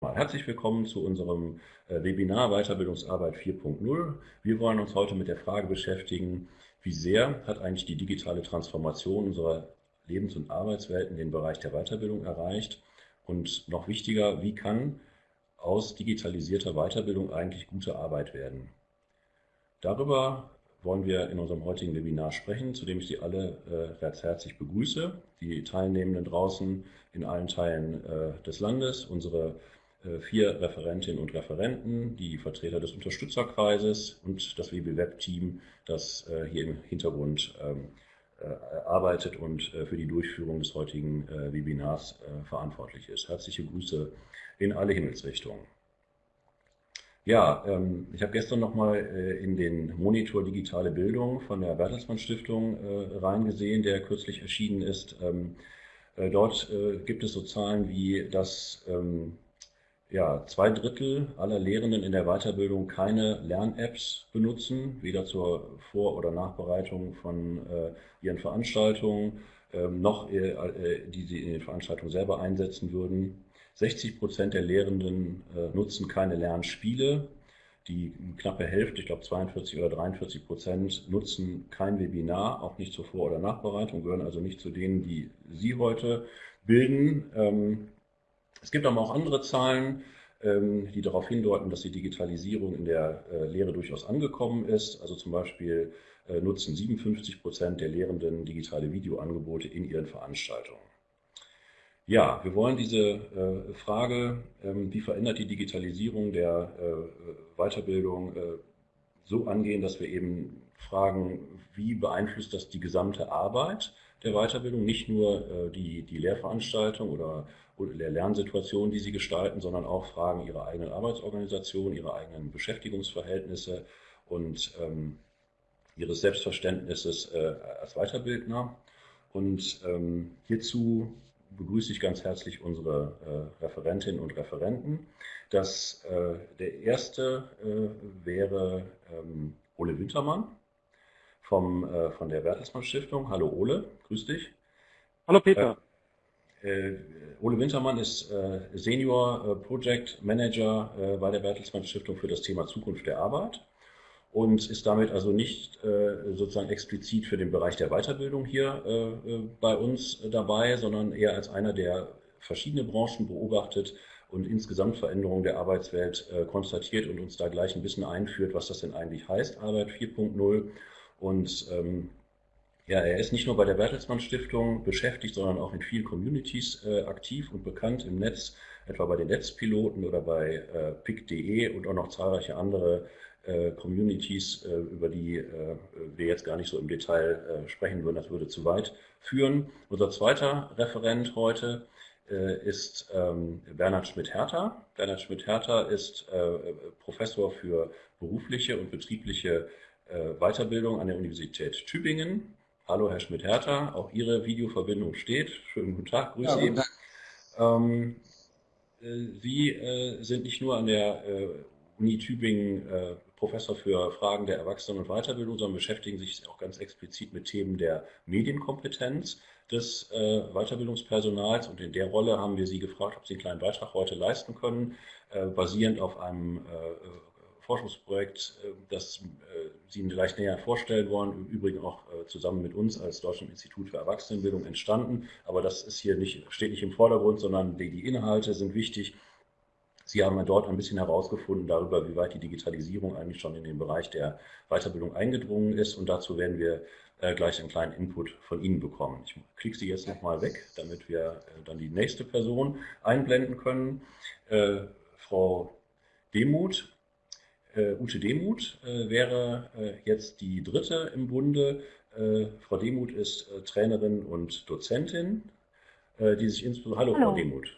Herzlich willkommen zu unserem äh, Webinar Weiterbildungsarbeit 4.0. Wir wollen uns heute mit der Frage beschäftigen, wie sehr hat eigentlich die digitale Transformation unserer Lebens- und Arbeitswelten den Bereich der Weiterbildung erreicht und noch wichtiger, wie kann aus digitalisierter Weiterbildung eigentlich gute Arbeit werden. Darüber wollen wir in unserem heutigen Webinar sprechen, zu dem ich Sie alle äh, ganz herzlich begrüße, die Teilnehmenden draußen in allen Teilen äh, des Landes, unsere vier Referentinnen und Referenten, die Vertreter des Unterstützerkreises und das WBWeb-Team, das äh, hier im Hintergrund ähm, äh, arbeitet und für die Durchführung des heutigen Webinars verantwortlich ist. Herzliche Grüße in alle Himmelsrichtungen. Ja, ähm, ich habe gestern nochmal in den Monitor Digitale Bildung von der Bertelsmann Stiftung reingesehen, der kürzlich erschienen ist. Ähm, dort gibt es so Zahlen wie, dass ja, zwei Drittel aller Lehrenden in der Weiterbildung keine Lern-Apps benutzen, weder zur Vor- oder Nachbereitung von äh, ihren Veranstaltungen, ähm, noch äh, äh, die sie in den Veranstaltungen selber einsetzen würden. 60 Prozent der Lehrenden äh, nutzen keine Lernspiele. Die knappe Hälfte, ich glaube 42 oder 43 Prozent, nutzen kein Webinar, auch nicht zur Vor- oder Nachbereitung, gehören also nicht zu denen, die Sie heute bilden. Ähm, es gibt aber auch andere Zahlen, ähm, die darauf hindeuten, dass die Digitalisierung in der äh, Lehre durchaus angekommen ist. Also zum Beispiel äh, nutzen 57 Prozent der Lehrenden digitale Videoangebote in ihren Veranstaltungen. Ja, wir wollen diese äh, Frage, ähm, wie verändert die Digitalisierung der Weiterbildung, so angehen, dass wir eben fragen, wie beeinflusst das die gesamte Arbeit der Weiterbildung, nicht nur die, die Lehrveranstaltung oder der Lernsituation, die sie gestalten, sondern auch Fragen ihrer eigenen Arbeitsorganisation, ihrer eigenen Beschäftigungsverhältnisse und ähm, ihres Selbstverständnisses äh, als Weiterbildner. Und ähm, hierzu begrüße ich ganz herzlich unsere äh, Referentinnen und Referenten. Das, äh, der erste äh, wäre ähm, Ole Wintermann vom, äh, von der Bertelsmann Stiftung. Hallo Ole, grüß dich. Hallo Peter. Äh, äh, Ole Wintermann ist äh, Senior äh, Project Manager bei der Bertelsmann Stiftung für das Thema Zukunft der Arbeit und ist damit also nicht sozusagen explizit für den Bereich der Weiterbildung hier bei uns dabei, sondern eher als einer, der verschiedene Branchen beobachtet und insgesamt Veränderungen der Arbeitswelt konstatiert und uns da gleich ein bisschen einführt, was das denn eigentlich heißt, Arbeit 4.0 und ähm, ja, er ist nicht nur bei der Bertelsmann Stiftung beschäftigt, sondern auch in vielen Communities äh, aktiv und bekannt im Netz, etwa bei den Netzpiloten oder bei äh, pic.de und auch noch zahlreiche andere äh, Communities, äh, über die äh, wir jetzt gar nicht so im Detail äh, sprechen würden. Das würde zu weit führen. Unser zweiter Referent heute ist ähm, Bernhard Schmidt-Hertha. Bernhard Schmidt-Hertha ist Professor für berufliche und betriebliche Weiterbildung an der Universität Tübingen Hallo Herr Schmidt-Hertha, auch Ihre Videoverbindung steht. Schönen guten Tag, grüße ja, Sie. Ähm, äh, Sie äh, sind nicht nur an der äh, Uni Tübingen äh, Professor für Fragen der Erwachsenen- und Weiterbildung, sondern beschäftigen sich auch ganz explizit mit Themen der Medienkompetenz des äh, Weiterbildungspersonals. Und in der Rolle haben wir Sie gefragt, ob Sie einen kleinen Beitrag heute leisten können, äh, basierend auf einem Forschungsprojekt, äh, das äh, Sie vielleicht näher vorstellen wollen, im Übrigen auch äh, zusammen mit uns als Deutschem Institut für Erwachsenenbildung entstanden. Aber das ist hier nicht, steht nicht im Vordergrund, sondern die Inhalte sind wichtig. Sie haben dort ein bisschen herausgefunden darüber, wie weit die Digitalisierung eigentlich schon in den Bereich der Weiterbildung eingedrungen ist. Und dazu werden wir gleich einen kleinen Input von Ihnen bekommen. Ich klicke Sie jetzt nochmal weg, damit wir dann die nächste Person einblenden können. Frau Demuth äh, Ute Demuth äh, wäre äh, jetzt die dritte im Bunde. Äh, Frau Demuth ist äh, Trainerin und Dozentin, äh, die sich insbesondere. Hallo, Hallo. Frau Demuth.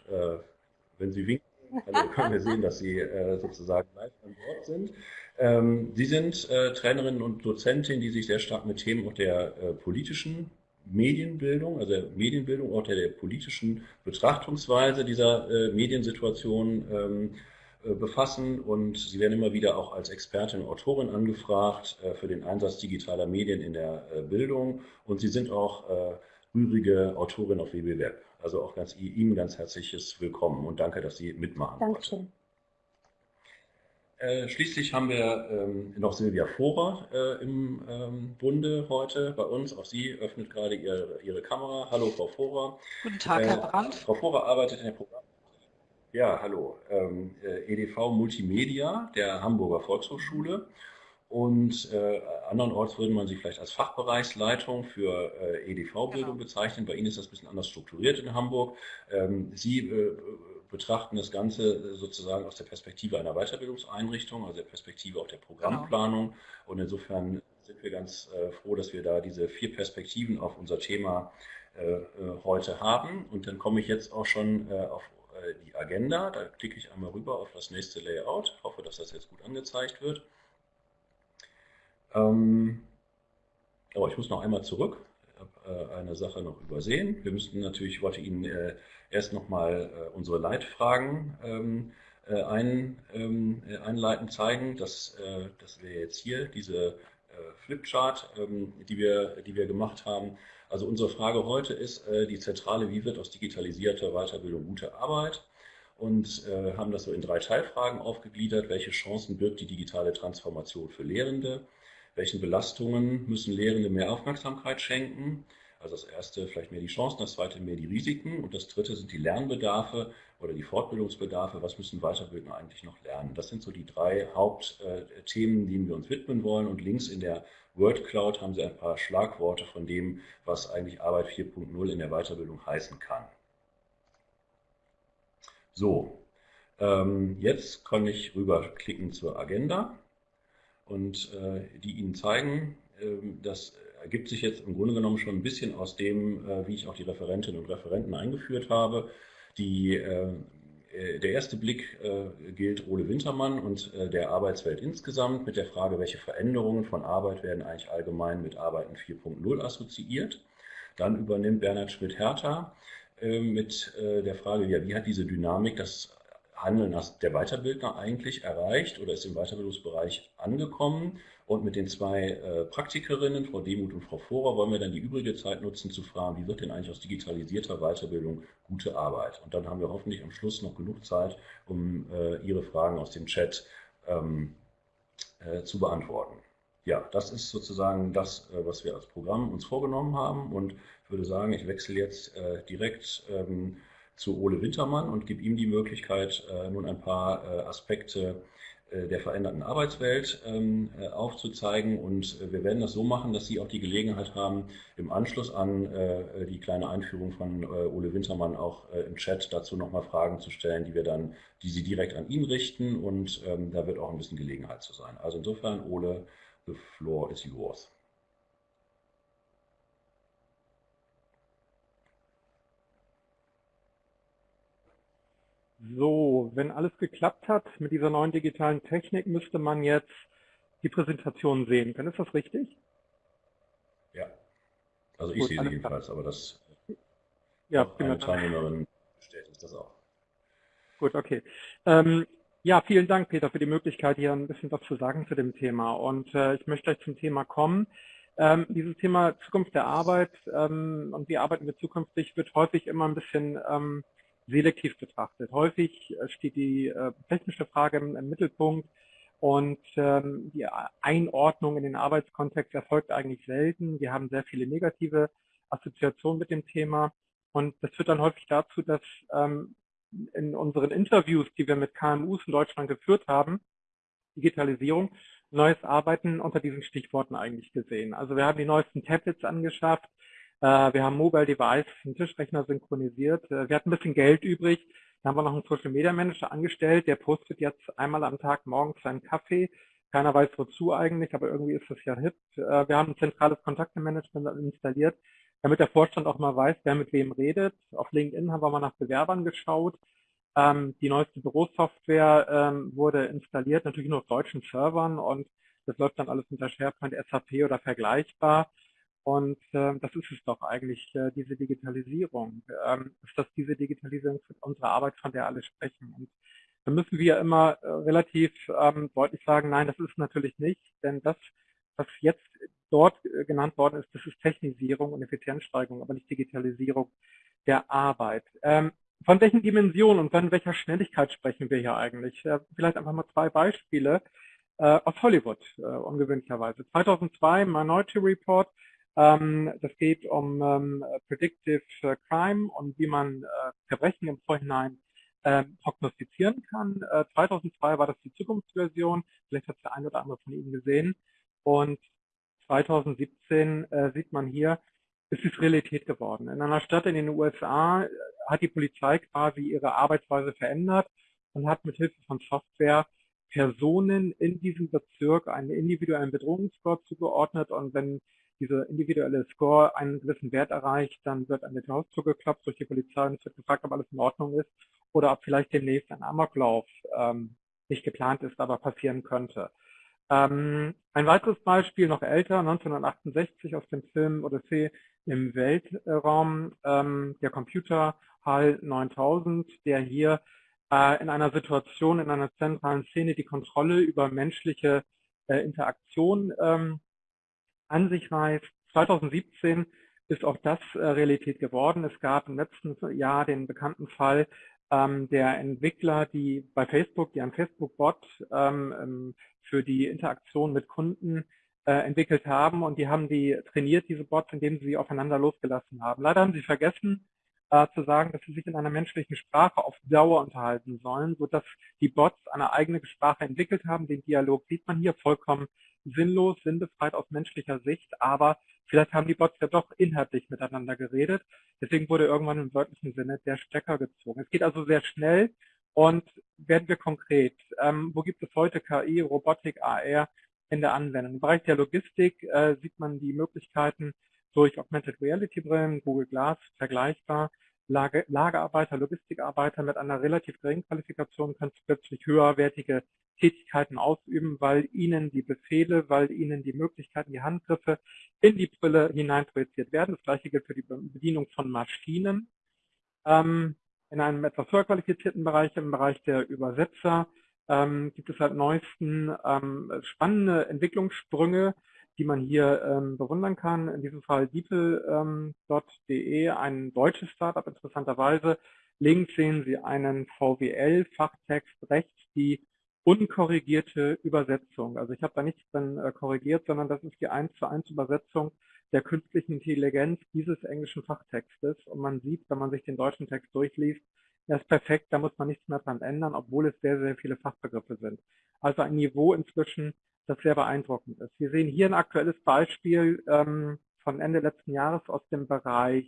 wenn Sie winken, also können wir sehen, dass Sie sozusagen live an Bord sind. Ähm, Sie sind Trainerin und Dozentin, die sich sehr stark mit Themen auch der politischen Medienbildung, also der Medienbildung, auch der, der politischen Betrachtungsweise dieser Mediensituation ähm, äh, befassen und Sie werden immer wieder auch als Expertin und Autorin angefragt äh, für den Einsatz digitaler Medien in der äh, Bildung und Sie sind auch rührige Autorin auf WB Web. Also auch ganz, Ihnen ganz herzliches Willkommen und danke, dass Sie mitmachen. Dankeschön. Äh, schließlich haben wir ähm, noch Silvia Vorer äh, im ähm, Bunde heute bei uns. Auch sie öffnet gerade ihre, ihre Kamera. Hallo, Frau Vorer. Guten Tag, Herr äh, Brandt. Frau Vorer arbeitet in der Programm. Ja, hallo. Ähm, äh, EDV Multimedia der Hamburger Volkshochschule und äh, andernorts würde man sich vielleicht als Fachbereichsleitung für äh, EDV-Bildung genau. bezeichnen. Bei Ihnen ist das ein bisschen anders strukturiert in Hamburg. Ähm, Sie äh, betrachten das Ganze sozusagen aus der Perspektive einer Weiterbildungseinrichtung, also der Perspektive auch der Programmplanung. Genau. Und insofern sind wir ganz äh, froh, dass wir da diese vier Perspektiven auf unser Thema äh, äh, heute haben. Und dann komme ich jetzt auch schon auf die Agenda. Da klicke ich einmal rüber auf das nächste Layout. Ich hoffe, dass das jetzt gut angezeigt wird. Ähm, aber ich muss noch einmal zurück. Ich habe äh, eine Sache noch übersehen. Wir müssten natürlich, ich wollte Ihnen äh, erst nochmal äh, unsere Leitfragen ähm, äh, ähm, einleiten zeigen. Das, äh, das wäre jetzt hier diese äh, Flipchart, die, wir, die wir gemacht haben. Also unsere Frage heute ist die zentrale, wie wird aus digitalisierter Weiterbildung gute Arbeit? und äh, haben das so in drei Teilfragen aufgegliedert. Welche Chancen birgt die digitale Transformation für Lehrende? welchen Belastungen müssen Lehrende mehr Aufmerksamkeit schenken. Also das erste vielleicht mehr die Chancen, das zweite mehr die Risiken und das dritte sind die Lernbedarfe oder die Fortbildungsbedarfe. Was müssen Weiterbildner eigentlich noch lernen? Das sind so die drei Hauptthemen, denen wir uns widmen wollen. Und links in der Word Cloud haben Sie ein paar Schlagworte von dem, was eigentlich Arbeit 4.0 in der Weiterbildung heißen kann. So, ähm, jetzt kann ich rüberklicken zur Agenda und äh, die Ihnen zeigen, äh, das ergibt sich jetzt im Grunde genommen schon ein bisschen aus dem, äh, wie ich auch die Referentinnen und Referenten eingeführt habe. Die, äh, der erste Blick äh, gilt Ole Wintermann und der Arbeitswelt insgesamt mit der Frage, welche Veränderungen von Arbeit werden eigentlich allgemein mit Arbeiten 4.0 assoziiert. Dann übernimmt Bernhard Schmidt-Hertha mit der Frage, ja, wie hat diese Dynamik das Handeln der Weiterbildner eigentlich erreicht oder ist im Weiterbildungsbereich angekommen. Und mit den zwei äh, Praktikerinnen, Frau Demuth und Frau Vorer, wollen wir dann die übrige Zeit nutzen, zu fragen, wie wird denn eigentlich aus digitalisierter Weiterbildung gute Arbeit? Und dann haben wir hoffentlich am Schluss noch genug Zeit, um äh, Ihre Fragen aus dem Chat ähm, äh, zu beantworten. Ja, das ist sozusagen das, äh, was wir als Programm uns vorgenommen haben. Und ich würde sagen, ich wechsle jetzt äh, direkt ähm, zu Ole Wintermann und gebe ihm die Möglichkeit, äh, nun ein paar äh, Aspekte äh, der veränderten Arbeitswelt ähm, aufzuzeigen. Und wir werden das so machen, dass Sie auch die Gelegenheit haben, im Anschluss an die kleine Einführung von Ole Wintermann auch im Chat dazu nochmal Fragen zu stellen, die wir dann, die Sie direkt an ihn richten. Und ähm, da wird auch ein bisschen Gelegenheit zu sein. Also insofern, Ole, the floor is yours. So, wenn alles geklappt hat mit dieser neuen digitalen Technik, müsste man jetzt die Präsentation sehen können. Ist das richtig? Ja, also ich Gut, sehe sie jedenfalls, aber das ja, eine Teilnehmerin bestätigt das auch. Gut, okay. Ähm, ja, vielen Dank, Peter, für die Möglichkeit, hier ein bisschen was zu sagen zu dem Thema. Und äh, ich möchte gleich zum Thema kommen. Ähm, dieses Thema Zukunft der Arbeit ähm, und wie arbeiten wir zukünftig wird häufig immer ein bisschen ähm, selektiv betrachtet. Häufig äh, steht die äh, technische Frage im, im Mittelpunkt und ähm, die Einordnung in den Arbeitskontext erfolgt eigentlich selten. Wir haben sehr viele negative Assoziationen mit dem Thema und das führt dann häufig dazu, dass ähm, in unseren Interviews, die wir mit KMUs in Deutschland geführt haben, Digitalisierung, neues Arbeiten unter diesen Stichworten eigentlich gesehen. Also wir haben die neuesten Tablets angeschafft, wir haben Mobile Device, einen Tischrechner synchronisiert. Äh, wir hatten ein bisschen Geld übrig. Da haben wir noch einen Social Media Manager angestellt. Der postet jetzt einmal am Tag morgens seinen Kaffee. Keiner weiß wozu eigentlich, aber irgendwie ist das ja hip. Äh, wir haben ein zentrales Kontaktemanagement installiert, damit der Vorstand auch mal weiß, wer mit wem redet. Auf LinkedIn haben wir mal nach Bewerbern geschaut. Ähm, die neueste Bürosoftware ähm, wurde installiert, natürlich nur auf deutschen Servern und das läuft dann alles unter SharePoint, SAP oder vergleichbar. Und äh, das ist es doch eigentlich, äh, diese Digitalisierung. Ähm, ist das diese Digitalisierung für unsere Arbeit, von der alle sprechen? Und da müssen wir immer äh, relativ ähm, deutlich sagen, nein, das ist natürlich nicht, denn das, was jetzt dort äh, genannt worden ist, das ist Technisierung und Effizienzsteigerung, aber nicht Digitalisierung der Arbeit. Ähm, von welchen Dimensionen und von welcher Schnelligkeit sprechen wir hier eigentlich? Äh, vielleicht einfach mal zwei Beispiele äh, aus Hollywood, äh, ungewöhnlicherweise. 2002 Minority Report, ähm, das geht um ähm, Predictive Crime und wie man äh, Verbrechen im Vorhinein äh, prognostizieren kann. Äh, 2002 war das die Zukunftsversion, vielleicht hat es der eine oder andere von Ihnen gesehen. Und 2017 äh, sieht man hier, es ist Realität geworden. In einer Stadt in den USA hat die Polizei quasi ihre Arbeitsweise verändert und hat mit Hilfe von Software Personen in diesem Bezirk einen individuellen Bedrohungsscore zugeordnet und wenn dieser individuelle Score einen gewissen Wert erreicht, dann wird an der Tür zugeklappt durch die Polizei und es wird gefragt, ob alles in Ordnung ist oder ob vielleicht demnächst ein Amoklauf ähm, nicht geplant ist, aber passieren könnte. Ähm, ein weiteres Beispiel, noch älter, 1968 aus dem Film Odyssee im Weltraum, ähm, der Computer HAL 9000, der hier in einer Situation, in einer zentralen Szene die Kontrolle über menschliche äh, Interaktion ähm, an sich reißt. 2017 ist auch das äh, Realität geworden. Es gab im letzten Jahr den bekannten Fall ähm, der Entwickler, die bei Facebook, die einen Facebook-Bot ähm, ähm, für die Interaktion mit Kunden äh, entwickelt haben und die haben die trainiert, diese Bots, indem sie sie aufeinander losgelassen haben. Leider haben sie vergessen äh, zu sagen, dass sie sich in einer menschlichen Sprache auf Dauer unterhalten sollen, sodass die Bots eine eigene Sprache entwickelt haben. Den Dialog sieht man hier vollkommen sinnlos, sinnbefreit aus menschlicher Sicht, aber vielleicht haben die Bots ja doch inhaltlich miteinander geredet. Deswegen wurde irgendwann im wörtlichen Sinne der Stecker gezogen. Es geht also sehr schnell und werden wir konkret. Ähm, wo gibt es heute KI, Robotik, AR in der Anwendung? Im Bereich der Logistik äh, sieht man die Möglichkeiten durch Augmented Reality Brillen, Google Glass vergleichbar. Lager, Lagerarbeiter, Logistikarbeiter mit einer relativ geringen Qualifikation können plötzlich höherwertige Tätigkeiten ausüben, weil ihnen die Befehle, weil ihnen die Möglichkeiten, die Handgriffe in die Brille hineinprojiziert werden. Das gleiche gilt für die Bedienung von Maschinen. Ähm, in einem etwas höher qualifizierten Bereich, im Bereich der Übersetzer, ähm, gibt es seit neuesten ähm, spannende Entwicklungssprünge, die man hier ähm, bewundern kann. In diesem Fall DeepL.de, ähm, ein deutsches Startup interessanterweise. Links sehen Sie einen VWL-Fachtext, rechts die unkorrigierte Übersetzung. Also ich habe da nichts dann äh, korrigiert, sondern das ist die 1 zu 1 Übersetzung der künstlichen Intelligenz dieses englischen Fachtextes. Und man sieht, wenn man sich den deutschen Text durchliest, er ist perfekt, da muss man nichts mehr dran ändern, obwohl es sehr, sehr viele Fachbegriffe sind. Also ein Niveau inzwischen, das sehr beeindruckend ist. Wir sehen hier ein aktuelles Beispiel ähm, von Ende letzten Jahres aus dem Bereich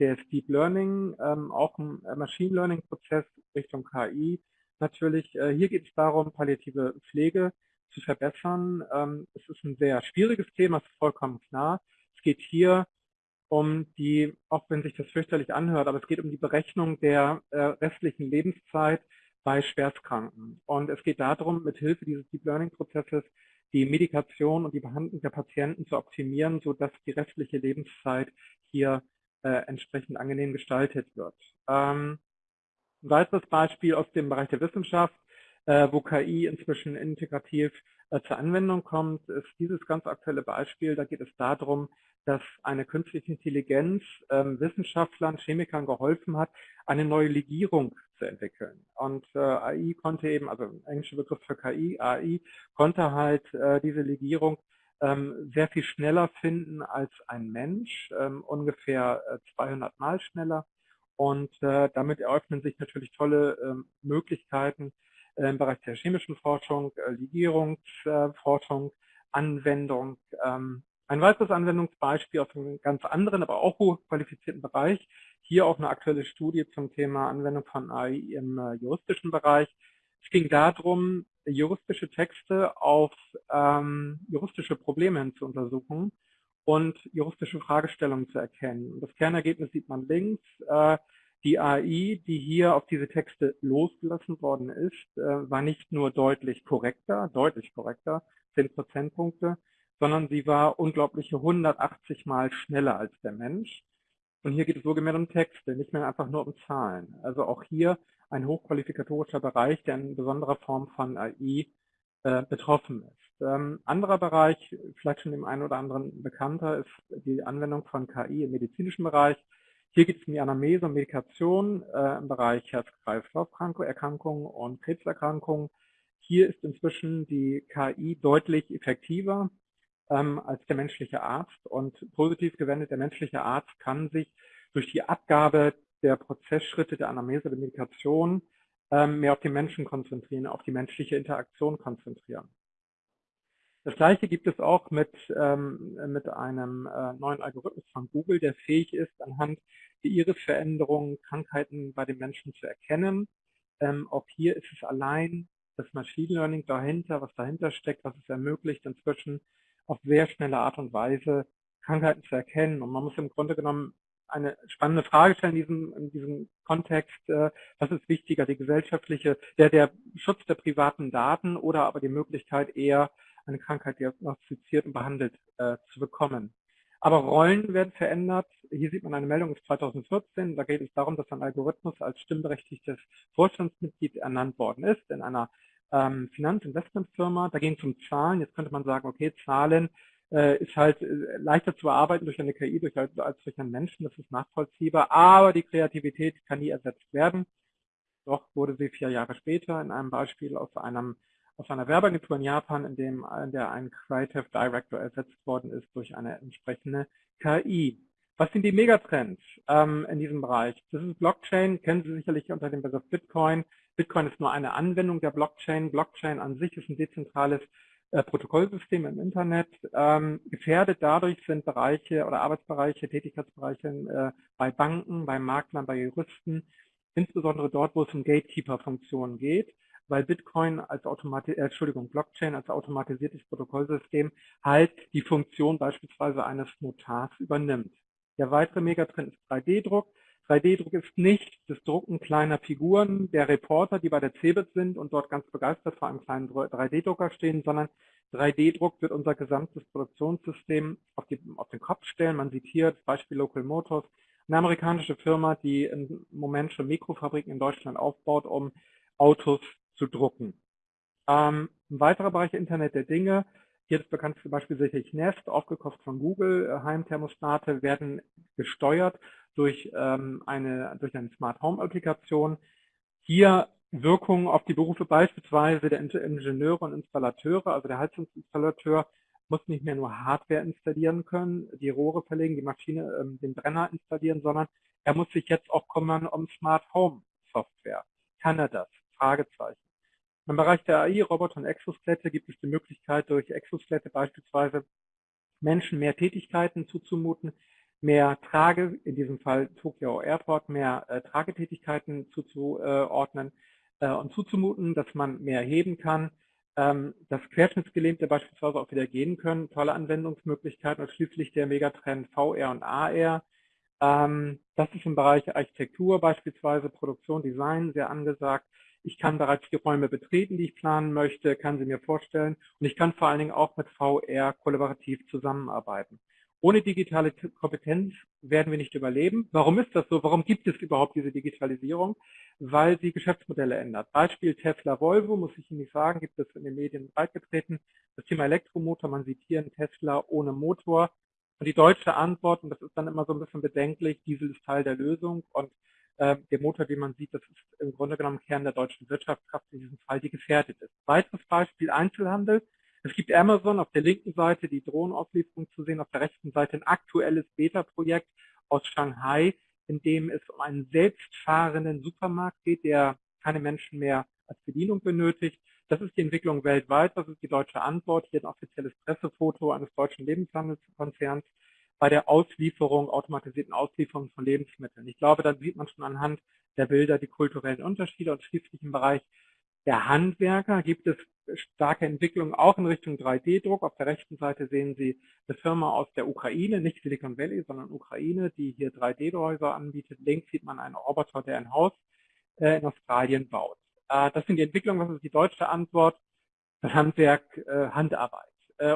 des Deep Learning, ähm, auch ein Machine Learning Prozess Richtung KI, natürlich, äh, hier geht es darum, palliative Pflege zu verbessern. Ähm, es ist ein sehr schwieriges Thema, ist vollkommen klar. Es geht hier um die, auch wenn sich das fürchterlich anhört, aber es geht um die Berechnung der äh, restlichen Lebenszeit bei Schwerstkranken. Und es geht darum, mit Hilfe dieses Deep Learning Prozesses die Medikation und die Behandlung der Patienten zu optimieren, sodass die restliche Lebenszeit hier äh, entsprechend angenehm gestaltet wird. Ähm, ein weiteres Beispiel aus dem Bereich der Wissenschaft, äh, wo KI inzwischen integrativ zur Anwendung kommt, ist dieses ganz aktuelle Beispiel. Da geht es darum, dass eine künstliche Intelligenz ähm, Wissenschaftlern, Chemikern geholfen hat, eine neue Legierung zu entwickeln. Und äh, AI konnte eben, also englischer Begriff für KI, AI, konnte halt äh, diese Legierung ähm, sehr viel schneller finden als ein Mensch, ähm, ungefähr äh, 200 Mal schneller. Und äh, damit eröffnen sich natürlich tolle ähm, Möglichkeiten äh, im Bereich der chemischen Forschung, äh, Legierungsforschung, Anwendung. Ähm, ein weiteres Anwendungsbeispiel aus einem ganz anderen, aber auch hochqualifizierten Bereich. Hier auch eine aktuelle Studie zum Thema Anwendung von AI im äh, juristischen Bereich. Es ging darum, juristische Texte auf ähm, juristische Probleme hin zu untersuchen und juristische Fragestellungen zu erkennen. Das Kernergebnis sieht man links. Äh, die AI, die hier auf diese Texte losgelassen worden ist, äh, war nicht nur deutlich korrekter, deutlich korrekter, 10 Prozentpunkte, sondern sie war unglaubliche 180 Mal schneller als der Mensch. Und hier geht es wohlgemerkt um Texte, nicht mehr einfach nur um Zahlen. Also auch hier ein hochqualifikatorischer Bereich, der in besonderer Form von AI äh, betroffen ist. Ähm, anderer Bereich, vielleicht schon dem einen oder anderen bekannter, ist die Anwendung von KI im medizinischen Bereich. Hier geht es um die Anamnese und Medikation äh, im Bereich Herz-Kreislauf-Erkrankungen und Krebserkrankungen. Hier ist inzwischen die KI deutlich effektiver ähm, als der menschliche Arzt und positiv gewendet, der menschliche Arzt kann sich durch die Abgabe der Prozessschritte der Anamnese der Medikation ähm, mehr auf den Menschen konzentrieren, auf die menschliche Interaktion konzentrieren. Das gleiche gibt es auch mit, ähm, mit einem äh, neuen Algorithmus von Google, der fähig ist, anhand der Irisveränderungen Krankheiten bei den Menschen zu erkennen. Ähm, auch hier ist es allein das Machine Learning dahinter, was dahinter steckt, was es ermöglicht, inzwischen auf sehr schnelle Art und Weise Krankheiten zu erkennen. Und man muss im Grunde genommen eine spannende Frage stellen in diesem, in diesem Kontext. Äh, was ist wichtiger, die gesellschaftliche, der, der Schutz der privaten Daten oder aber die Möglichkeit eher eine Krankheit diagnostiziert und behandelt äh, zu bekommen. Aber Rollen werden verändert. Hier sieht man eine Meldung aus 2014. Da geht es darum, dass ein Algorithmus als stimmberechtigtes Vorstandsmitglied ernannt worden ist in einer ähm, Finanzinvestmentfirma. Da ging es um Zahlen. Jetzt könnte man sagen, okay, Zahlen äh, ist halt äh, leichter zu bearbeiten durch eine KI durch, als durch einen Menschen. Das ist nachvollziehbar. Aber die Kreativität kann nie ersetzt werden. Doch wurde sie vier Jahre später in einem Beispiel aus einem aus einer Werbeagentur in Japan, in dem in der ein Creative Director ersetzt worden ist durch eine entsprechende KI. Was sind die Megatrends ähm, in diesem Bereich? Das ist Blockchain, kennen Sie sicherlich unter dem Begriff Bitcoin. Bitcoin ist nur eine Anwendung der Blockchain. Blockchain an sich ist ein dezentrales äh, Protokollsystem im Internet. Ähm, gefährdet dadurch sind Bereiche oder Arbeitsbereiche, Tätigkeitsbereiche äh, bei Banken, bei Maklern, bei Juristen, insbesondere dort, wo es um Gatekeeper-Funktionen geht, weil Bitcoin als Automati äh, Entschuldigung, Blockchain als automatisiertes Protokollsystem halt die Funktion beispielsweise eines Notars übernimmt. Der weitere Megatrend ist 3D-Druck. 3D-Druck ist nicht das Drucken kleiner Figuren der Reporter, die bei der CeBIT sind und dort ganz begeistert vor einem kleinen 3D-Drucker stehen, sondern 3D-Druck wird unser gesamtes Produktionssystem auf, die, auf, den Kopf stellen. Man sieht hier das Beispiel Local Motors, eine amerikanische Firma, die im Moment schon Mikrofabriken in Deutschland aufbaut, um Autos zu drucken. Ähm, ein weiterer Bereich Internet der Dinge hier das bekannteste Beispiel sicherlich Nest, aufgekauft von Google. Äh, Heimthermostate werden gesteuert durch, ähm, eine, durch eine Smart Home Applikation. Hier Wirkungen auf die Berufe beispielsweise der Ingenieure und Installateure, also der Heizungsinstallateur muss nicht mehr nur Hardware installieren können, die Rohre verlegen, die Maschine, ähm, den Brenner installieren, sondern er muss sich jetzt auch kümmern um Smart Home Software. Kann er das? Fragezeichen. Im Bereich der AI, Roboter und Exoskelette gibt es die Möglichkeit, durch Exoskelette beispielsweise Menschen mehr Tätigkeiten zuzumuten, mehr Trage, in diesem Fall Tokyo Airport, mehr äh, Tragetätigkeiten zuzuordnen äh, und zuzumuten, dass man mehr heben kann, ähm, dass Querschnittsgelähmte beispielsweise auch wieder gehen können, tolle Anwendungsmöglichkeiten und schließlich der Megatrend VR und AR. Ähm, das ist im Bereich Architektur beispielsweise, Produktion, Design sehr angesagt. Ich kann bereits die Räume betreten, die ich planen möchte, kann sie mir vorstellen und ich kann vor allen Dingen auch mit VR kollaborativ zusammenarbeiten. Ohne digitale Kompetenz werden wir nicht überleben. Warum ist das so? Warum gibt es überhaupt diese Digitalisierung? Weil sie Geschäftsmodelle ändert. Beispiel Tesla Volvo, muss ich Ihnen nicht sagen, gibt es in den Medien breitgetreten. Das Thema Elektromotor, man sieht hier einen Tesla ohne Motor. Und die deutsche Antwort, und das ist dann immer so ein bisschen bedenklich, Diesel ist Teil der Lösung und der Motor, den man sieht, das ist im Grunde genommen Kern der deutschen Wirtschaftskraft, in diesem Fall, die gefährdet ist. Weiteres Beispiel Einzelhandel. Es gibt Amazon auf der linken Seite die Drohnenauslieferung zu sehen, auf der rechten Seite ein aktuelles Beta-Projekt aus Shanghai, in dem es um einen selbstfahrenden Supermarkt geht, der keine Menschen mehr als Bedienung benötigt. Das ist die Entwicklung weltweit. Das ist die deutsche Antwort. Hier ein offizielles Pressefoto eines deutschen Lebenshandelskonzerns bei der Auslieferung, automatisierten Auslieferung von Lebensmitteln. Ich glaube, da sieht man schon anhand der Bilder die kulturellen Unterschiede und schließlich im Bereich der Handwerker gibt es starke Entwicklungen auch in Richtung 3D-Druck. Auf der rechten Seite sehen Sie eine Firma aus der Ukraine, nicht Silicon Valley, sondern Ukraine, die hier 3D-Häuser anbietet. Links sieht man einen Roboter, der ein Haus äh, in Australien baut. Äh, das sind die Entwicklungen, was ist die deutsche Antwort? Handwerk, äh, Handarbeit.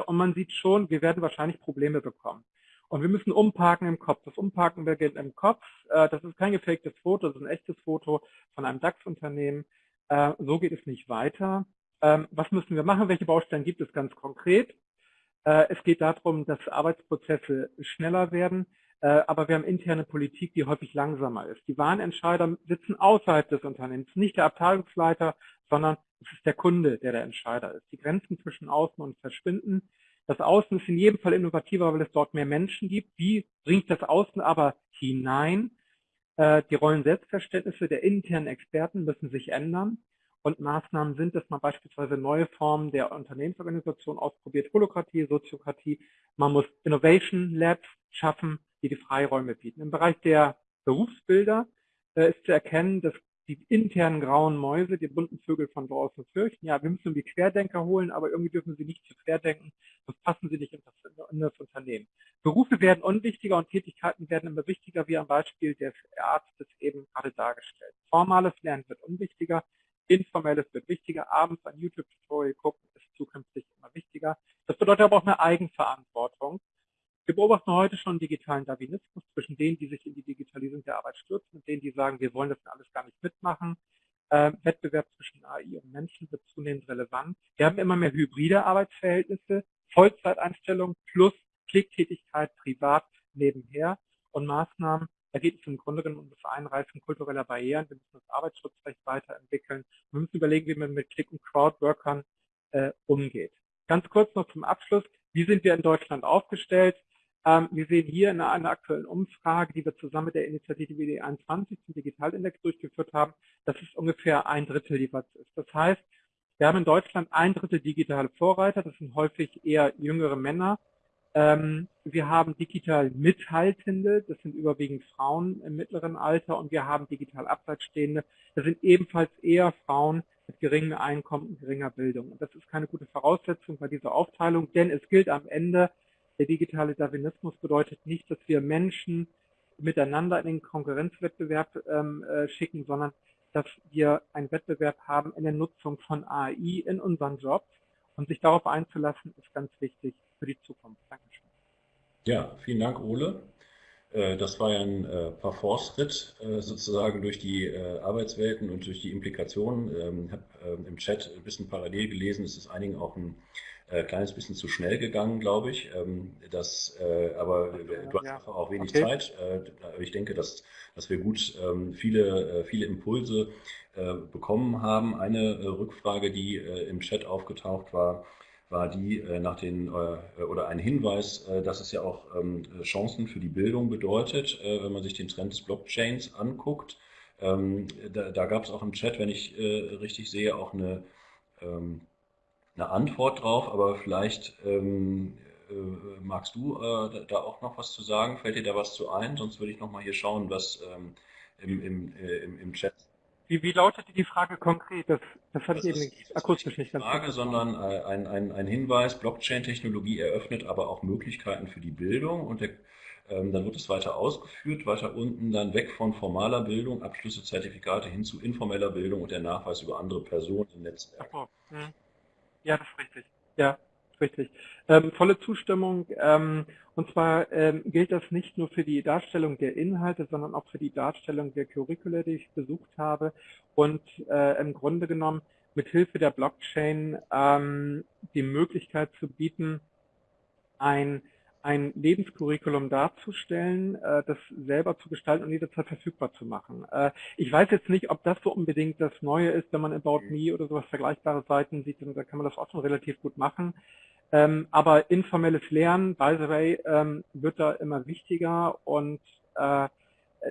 Und man sieht schon, wir werden wahrscheinlich Probleme bekommen. Und wir müssen umparken im Kopf. Das Umparken beginnt im Kopf. Äh, das ist kein gefaktes Foto, das ist ein echtes Foto von einem DAX-Unternehmen. Äh, so geht es nicht weiter. Ähm, was müssen wir machen? Welche Baustellen gibt es ganz konkret? Äh, es geht darum, dass Arbeitsprozesse schneller werden, aber wir haben interne Politik, die häufig langsamer ist. Die Warenentscheider sitzen außerhalb des Unternehmens, nicht der Abteilungsleiter, sondern es ist der Kunde, der der Entscheider ist. Die Grenzen zwischen Außen und Verschwinden. Das Außen ist in jedem Fall innovativer, weil es dort mehr Menschen gibt. Wie bringt das Außen aber hinein? Äh, die Rollen-Selbstverständnisse der internen Experten müssen sich ändern und Maßnahmen sind, dass man beispielsweise neue Formen der Unternehmensorganisation ausprobiert, Holokratie, Soziokratie. Man muss Innovation Labs schaffen, die die Freiräume bieten. Im Bereich der Berufsbilder äh, ist zu erkennen, dass die internen grauen Mäuse, die bunten Vögel von draußen fürchten. Ja, wir müssen die Querdenker holen, aber irgendwie dürfen sie nicht zu querdenken, sonst passen sie nicht in das, in das, Unternehmen. Berufe werden unwichtiger und Tätigkeiten werden immer wichtiger, wie am Beispiel des Arztes eben gerade dargestellt. Formales Lernen wird unwichtiger, informelles wird wichtiger, abends ein YouTube-Tutorial gucken ist zukünftig immer wichtiger. Das bedeutet aber auch eine Eigenverantwortung. Wir beobachten heute schon digitalen Darwinismus zwischen denen, die sich in die Digitalisierung der Arbeit stürzen und denen, die sagen, wir wollen das alles gar nicht mitmachen. Äh, Wettbewerb zwischen AI und Menschen wird zunehmend relevant. Wir haben immer mehr hybride Arbeitsverhältnisse, Vollzeiteinstellung plus Klicktätigkeit privat nebenher und Maßnahmen. Da geht es im Grunde genommen um das Einreißen kultureller Barrieren. Wir müssen das Arbeitsschutzrecht weiterentwickeln. Wir müssen überlegen, wie man mit Klick- und Crowdworkern äh, umgeht. Ganz kurz noch zum Abschluss. Wie sind wir in Deutschland aufgestellt? Ähm, wir sehen hier in einer aktuellen Umfrage, die wir zusammen mit der Initiative WD21 zum Digitalindex durchgeführt haben, dass es ungefähr ein Drittel jeweils ist. Das heißt, wir haben in Deutschland ein Drittel digitale Vorreiter, das sind häufig eher jüngere Männer. Ähm, wir haben digital Mithaltende, das sind überwiegend Frauen im mittleren Alter und wir haben digital Abseitsstehende, das sind ebenfalls eher Frauen mit geringem Einkommen und geringer Bildung. Und das ist keine gute Voraussetzung bei dieser Aufteilung, denn es gilt am Ende, der digitale Darwinismus bedeutet nicht, dass wir Menschen miteinander in den Konkurrenzwettbewerb ähm, äh, schicken, sondern dass wir einen Wettbewerb haben in der Nutzung von AI in unseren Jobs. Und sich darauf einzulassen, ist ganz wichtig für die Zukunft. Dankeschön. Ja, vielen Dank, Ole. Äh, das war ja ein äh, Parforce-Ritt äh, sozusagen durch die Arbeitswelten und durch die Implikationen. Ähm, ich habe ähm, im Chat ein bisschen parallel gelesen, es ist einigen auch ein äh, kleines bisschen zu schnell gegangen, glaube ich. Ähm, das, äh, aber du hast ja. auch wenig okay. Zeit. Äh, ich denke, dass, dass wir gut ähm, viele, äh, viele Impulse äh, bekommen haben. Eine äh, Rückfrage, die im Chat aufgetaucht war, war die nach den oder ein Hinweis, dass es ja auch ähm, Chancen für die Bildung bedeutet, wenn man sich den Trend des Blockchains anguckt. Ähm, da, da gab es auch im Chat, wenn ich richtig sehe, auch eine ähm, eine Antwort drauf, aber vielleicht ähm, äh, magst du äh, da auch noch was zu sagen? Fällt dir da was zu ein? Sonst würde ich noch mal hier schauen, was ähm, im, im, äh, im, im Chat. Wie, wie lautete die Frage konkret? Das, das hatte ich eben akustisch nicht ganz Frage, sondern äh, ein, ein, ein Hinweis, Blockchain-Technologie eröffnet aber auch Möglichkeiten für die Bildung und der, ähm, dann wird es weiter ausgeführt, weiter unten dann weg von formaler Bildung, Abschlüsse, Zertifikate hin zu informeller Bildung und der Nachweis über andere Personen im Netzwerk. Ach, hm. Ja, das ist richtig. Ja, richtig. Ähm, volle Zustimmung. Ähm, und zwar ähm, gilt das nicht nur für die Darstellung der Inhalte, sondern auch für die Darstellung der Curricula, die ich besucht habe. Und äh, im Grunde genommen mit Hilfe der Blockchain ähm, die Möglichkeit zu bieten, ein ein Lebenscurriculum darzustellen, äh, das selber zu gestalten und jederzeit verfügbar zu machen. Äh, ich weiß jetzt nicht, ob das so unbedingt das Neue ist, wenn man About Me oder sowas vergleichbare Seiten sieht, dann kann man das auch schon relativ gut machen. Ähm, aber informelles Lernen, by the way, ähm, wird da immer wichtiger und äh,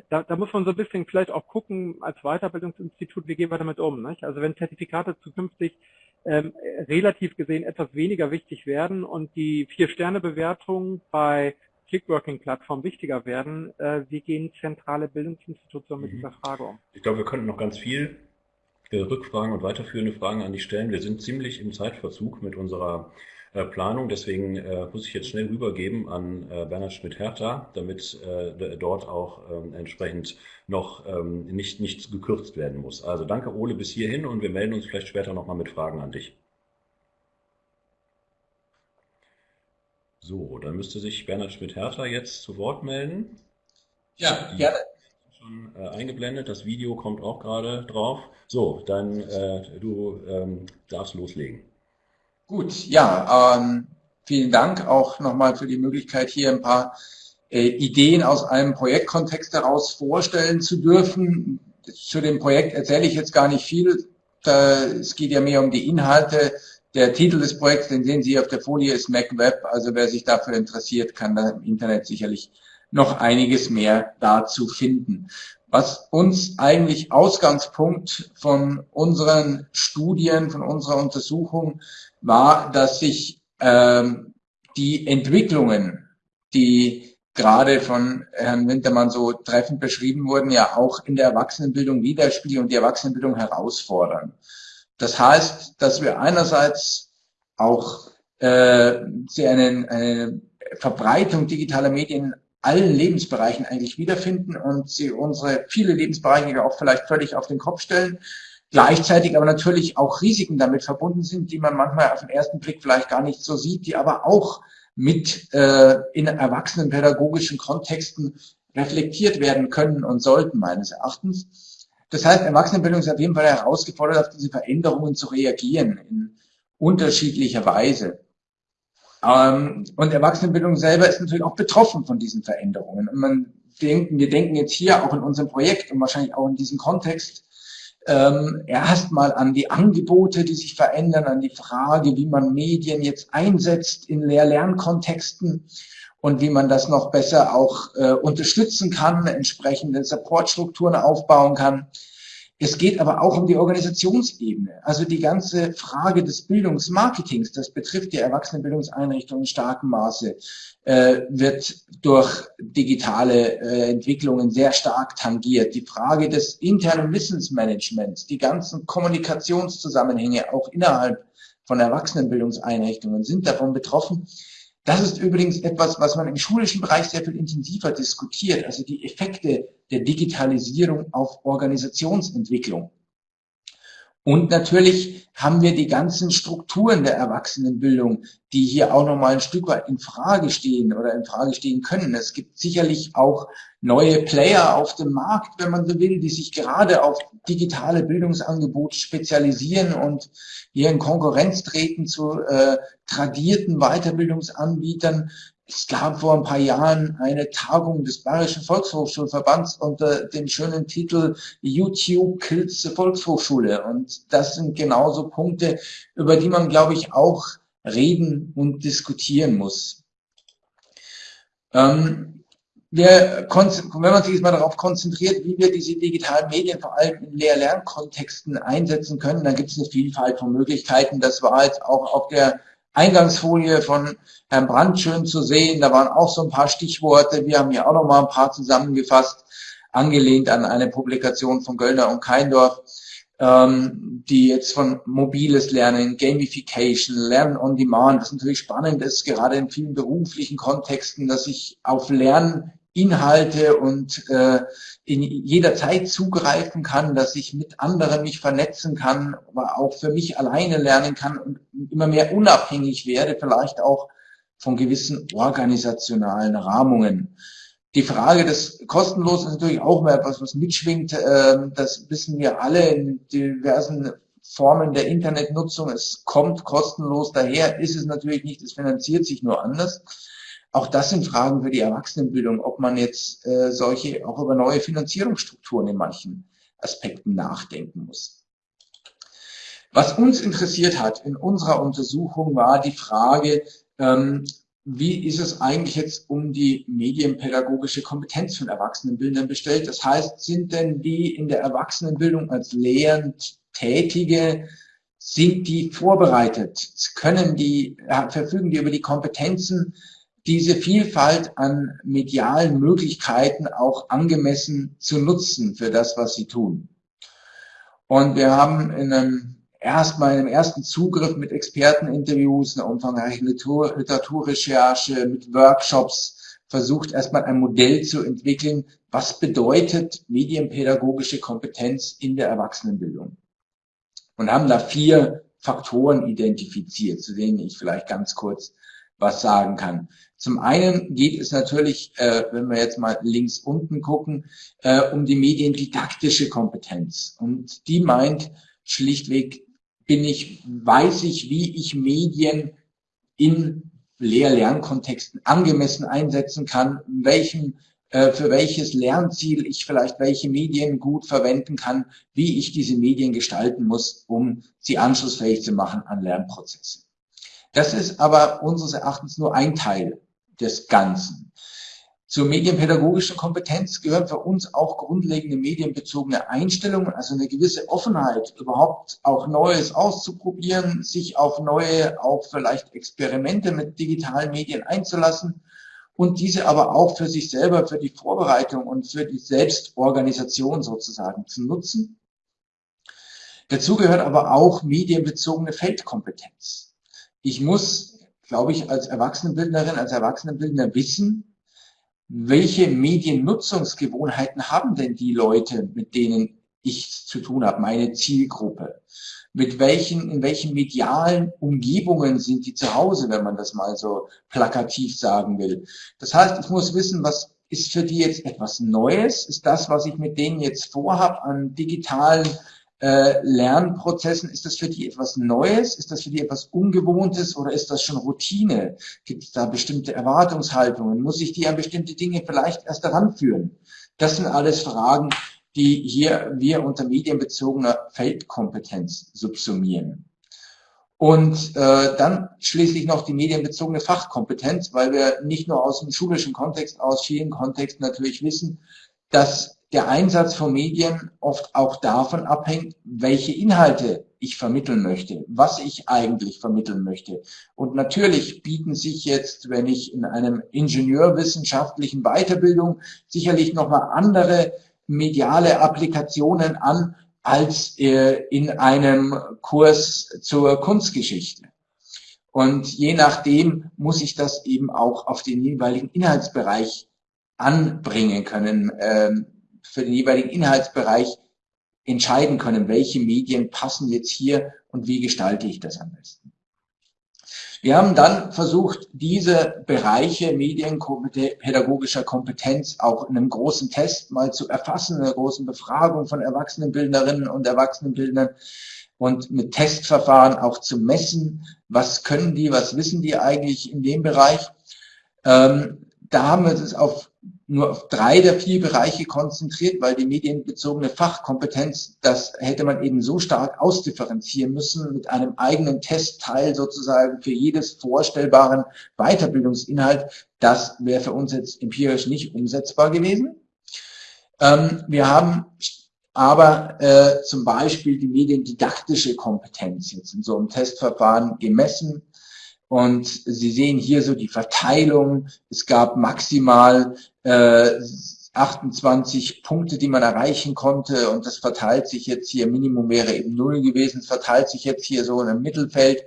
da, da, muss man so ein bisschen vielleicht auch gucken als Weiterbildungsinstitut, wie gehen wir damit um. Nicht? Also wenn Zertifikate zukünftig ähm, relativ gesehen etwas weniger wichtig werden und die Vier-Sterne-Bewertung bei Clickworking-Plattformen wichtiger werden. Äh, wie gehen zentrale Bildungsinstitutionen mit mhm. dieser Frage um? Ich glaube, wir könnten noch ganz viel äh, Rückfragen und weiterführende Fragen an dich stellen. Wir sind ziemlich im Zeitverzug mit unserer Planung. Deswegen äh, muss ich jetzt schnell rübergeben an äh, Bernhard Schmidt-Hertha, damit äh, dort auch ähm, entsprechend noch ähm, nicht, nicht gekürzt werden muss. Also danke Ole bis hierhin und wir melden uns vielleicht später nochmal mit Fragen an dich. So, dann müsste sich Bernhard Schmidt-Hertha jetzt zu Wort melden. Ja, gerne. schon äh, eingeblendet, das Video kommt auch gerade drauf. So, dann äh, du ähm, darfst loslegen. Gut, ja, ähm, vielen Dank auch nochmal für die Möglichkeit, hier ein paar äh, Ideen aus einem Projektkontext heraus vorstellen zu dürfen. Zu dem Projekt erzähle ich jetzt gar nicht viel. Da, es geht ja mehr um die Inhalte. Der Titel des Projekts, den sehen Sie auf der Folie, ist MacWeb. Also wer sich dafür interessiert, kann da im Internet sicherlich noch einiges mehr dazu finden. Was uns eigentlich Ausgangspunkt von unseren Studien, von unserer Untersuchung war, dass sich ähm, die Entwicklungen, die gerade von Herrn Wintermann so treffend beschrieben wurden, ja auch in der Erwachsenenbildung widerspiegeln und die Erwachsenenbildung herausfordern. Das heißt, dass wir einerseits auch äh, eine, eine Verbreitung digitaler Medien allen Lebensbereichen eigentlich wiederfinden und sie unsere viele Lebensbereiche auch vielleicht völlig auf den Kopf stellen. Gleichzeitig aber natürlich auch Risiken damit verbunden sind, die man manchmal auf den ersten Blick vielleicht gar nicht so sieht, die aber auch mit äh, in erwachsenen pädagogischen Kontexten reflektiert werden können und sollten meines Erachtens. Das heißt, Erwachsenenbildung ist auf jeden Fall herausgefordert, auf diese Veränderungen zu reagieren in unterschiedlicher Weise. Ähm, und Erwachsenenbildung selber ist natürlich auch betroffen von diesen Veränderungen. Und man denken, wir denken jetzt hier auch in unserem Projekt und wahrscheinlich auch in diesem Kontext ähm, erstmal an die Angebote, die sich verändern, an die Frage, wie man Medien jetzt einsetzt in Lehr-Lernkontexten und wie man das noch besser auch äh, unterstützen kann, entsprechende Supportstrukturen aufbauen kann. Es geht aber auch um die Organisationsebene. Also die ganze Frage des Bildungsmarketings, das betrifft die Erwachsenenbildungseinrichtungen in starkem Maße, äh, wird durch digitale äh, Entwicklungen sehr stark tangiert. Die Frage des internen Wissensmanagements, die ganzen Kommunikationszusammenhänge auch innerhalb von Erwachsenenbildungseinrichtungen sind davon betroffen. Das ist übrigens etwas, was man im schulischen Bereich sehr viel intensiver diskutiert, also die Effekte der Digitalisierung auf Organisationsentwicklung. Und natürlich haben wir die ganzen Strukturen der Erwachsenenbildung, die hier auch nochmal ein Stück weit in Frage stehen oder in Frage stehen können. Es gibt sicherlich auch neue Player auf dem Markt, wenn man so will, die sich gerade auf digitale Bildungsangebote spezialisieren und hier in Konkurrenz treten zu äh, tradierten Weiterbildungsanbietern. Es gab vor ein paar Jahren eine Tagung des Bayerischen Volkshochschulverbands unter dem schönen Titel YouTube kills the Volkshochschule. Und das sind genauso Punkte, über die man, glaube ich, auch reden und diskutieren muss. Ähm, wir, wenn man sich jetzt mal darauf konzentriert, wie wir diese digitalen Medien vor allem in Lehr-Lernkontexten einsetzen können, dann gibt es eine Vielfalt von Möglichkeiten. Das war jetzt auch auf der Eingangsfolie von Herrn Brandt schön zu sehen. Da waren auch so ein paar Stichworte. Wir haben hier auch noch mal ein paar zusammengefasst, angelehnt an eine Publikation von Göllner und Keindorf, ähm, die jetzt von mobiles Lernen, Gamification, Lernen on Demand, das natürlich spannend ist, gerade in vielen beruflichen Kontexten, dass ich auf Lernen Inhalte und äh, in jeder Zeit zugreifen kann, dass ich mit anderen mich vernetzen kann, aber auch für mich alleine lernen kann und immer mehr unabhängig werde, vielleicht auch von gewissen organisationalen Rahmungen. Die Frage des Kostenlosen ist natürlich auch mal etwas, was mitschwingt. Ähm, das wissen wir alle in diversen Formen der Internetnutzung. Es kommt kostenlos daher, ist es natürlich nicht, es finanziert sich nur anders. Auch das sind Fragen für die Erwachsenenbildung, ob man jetzt äh, solche auch über neue Finanzierungsstrukturen in manchen Aspekten nachdenken muss. Was uns interessiert hat in unserer Untersuchung war die Frage, ähm, wie ist es eigentlich jetzt um die medienpädagogische Kompetenz von Erwachsenenbildern bestellt? Das heißt, sind denn die in der Erwachsenenbildung als Lehrend Tätige, sind die vorbereitet? Können die, verfügen die über die Kompetenzen, diese Vielfalt an medialen Möglichkeiten auch angemessen zu nutzen für das, was sie tun. Und wir haben in einem erstmal in einem ersten Zugriff mit Experteninterviews, einer umfangreichen Literatur, Literaturrecherche, mit Workshops versucht, erstmal ein Modell zu entwickeln, was bedeutet medienpädagogische Kompetenz in der Erwachsenenbildung. Und haben da vier Faktoren identifiziert, zu denen ich vielleicht ganz kurz was sagen kann. Zum einen geht es natürlich, äh, wenn wir jetzt mal links unten gucken, äh, um die mediendidaktische Kompetenz. Und die meint schlichtweg, bin ich, weiß ich, wie ich Medien in Lehr-Lernkontexten angemessen einsetzen kann, welchen äh, für welches Lernziel ich vielleicht welche Medien gut verwenden kann, wie ich diese Medien gestalten muss, um sie anschlussfähig zu machen an Lernprozesse. Das ist aber unseres Erachtens nur ein Teil des Ganzen. Zur medienpädagogischen Kompetenz gehören für uns auch grundlegende medienbezogene Einstellungen, also eine gewisse Offenheit, überhaupt auch Neues auszuprobieren, sich auf neue, auch vielleicht Experimente mit digitalen Medien einzulassen und diese aber auch für sich selber, für die Vorbereitung und für die Selbstorganisation sozusagen zu nutzen. Dazu gehört aber auch medienbezogene Feldkompetenz. Ich muss, glaube ich, als Erwachsenenbildnerin, als Erwachsenenbildner wissen, welche Mediennutzungsgewohnheiten haben denn die Leute, mit denen ich zu tun habe, meine Zielgruppe? mit welchen, in welchen medialen Umgebungen sind die zu Hause, wenn man das mal so plakativ sagen will. Das heißt, ich muss wissen, was ist für die jetzt etwas Neues? Ist das, was ich mit denen jetzt vorhab an digitalen äh, Lernprozessen, ist das für die etwas Neues? Ist das für die etwas Ungewohntes oder ist das schon Routine? Gibt es da bestimmte Erwartungshaltungen? Muss ich die an bestimmte Dinge vielleicht erst heranführen? Das sind alles Fragen, die hier wir unter medienbezogener Feldkompetenz subsumieren. Und äh, dann schließlich noch die medienbezogene Fachkompetenz, weil wir nicht nur aus dem schulischen Kontext, aus vielen Kontexten natürlich wissen, dass der Einsatz von Medien oft auch davon abhängt, welche Inhalte ich vermitteln möchte, was ich eigentlich vermitteln möchte. Und natürlich bieten sich jetzt, wenn ich in einem ingenieurwissenschaftlichen Weiterbildung sicherlich nochmal andere mediale Applikationen an als äh, in einem Kurs zur Kunstgeschichte. Und je nachdem muss ich das eben auch auf den jeweiligen Inhaltsbereich anbringen können, äh, für den jeweiligen Inhaltsbereich entscheiden können, welche Medien passen jetzt hier und wie gestalte ich das am besten. Wir haben dann versucht, diese Bereiche medienpädagogischer Kompetenz auch in einem großen Test mal zu erfassen, in einer großen Befragung von Erwachsenenbildnerinnen und Erwachsenenbildnern und mit Testverfahren auch zu messen, was können die, was wissen die eigentlich in dem Bereich. Ähm, da haben wir es auf nur auf drei der vier Bereiche konzentriert, weil die medienbezogene Fachkompetenz, das hätte man eben so stark ausdifferenzieren müssen mit einem eigenen Testteil sozusagen für jedes vorstellbaren Weiterbildungsinhalt. Das wäre für uns jetzt empirisch nicht umsetzbar gewesen. Ähm, wir haben aber äh, zum Beispiel die mediendidaktische Kompetenz jetzt in so einem Testverfahren gemessen und Sie sehen hier so die Verteilung. Es gab maximal äh, 28 Punkte, die man erreichen konnte. Und das verteilt sich jetzt hier, Minimum wäre eben null gewesen, es verteilt sich jetzt hier so in einem Mittelfeld.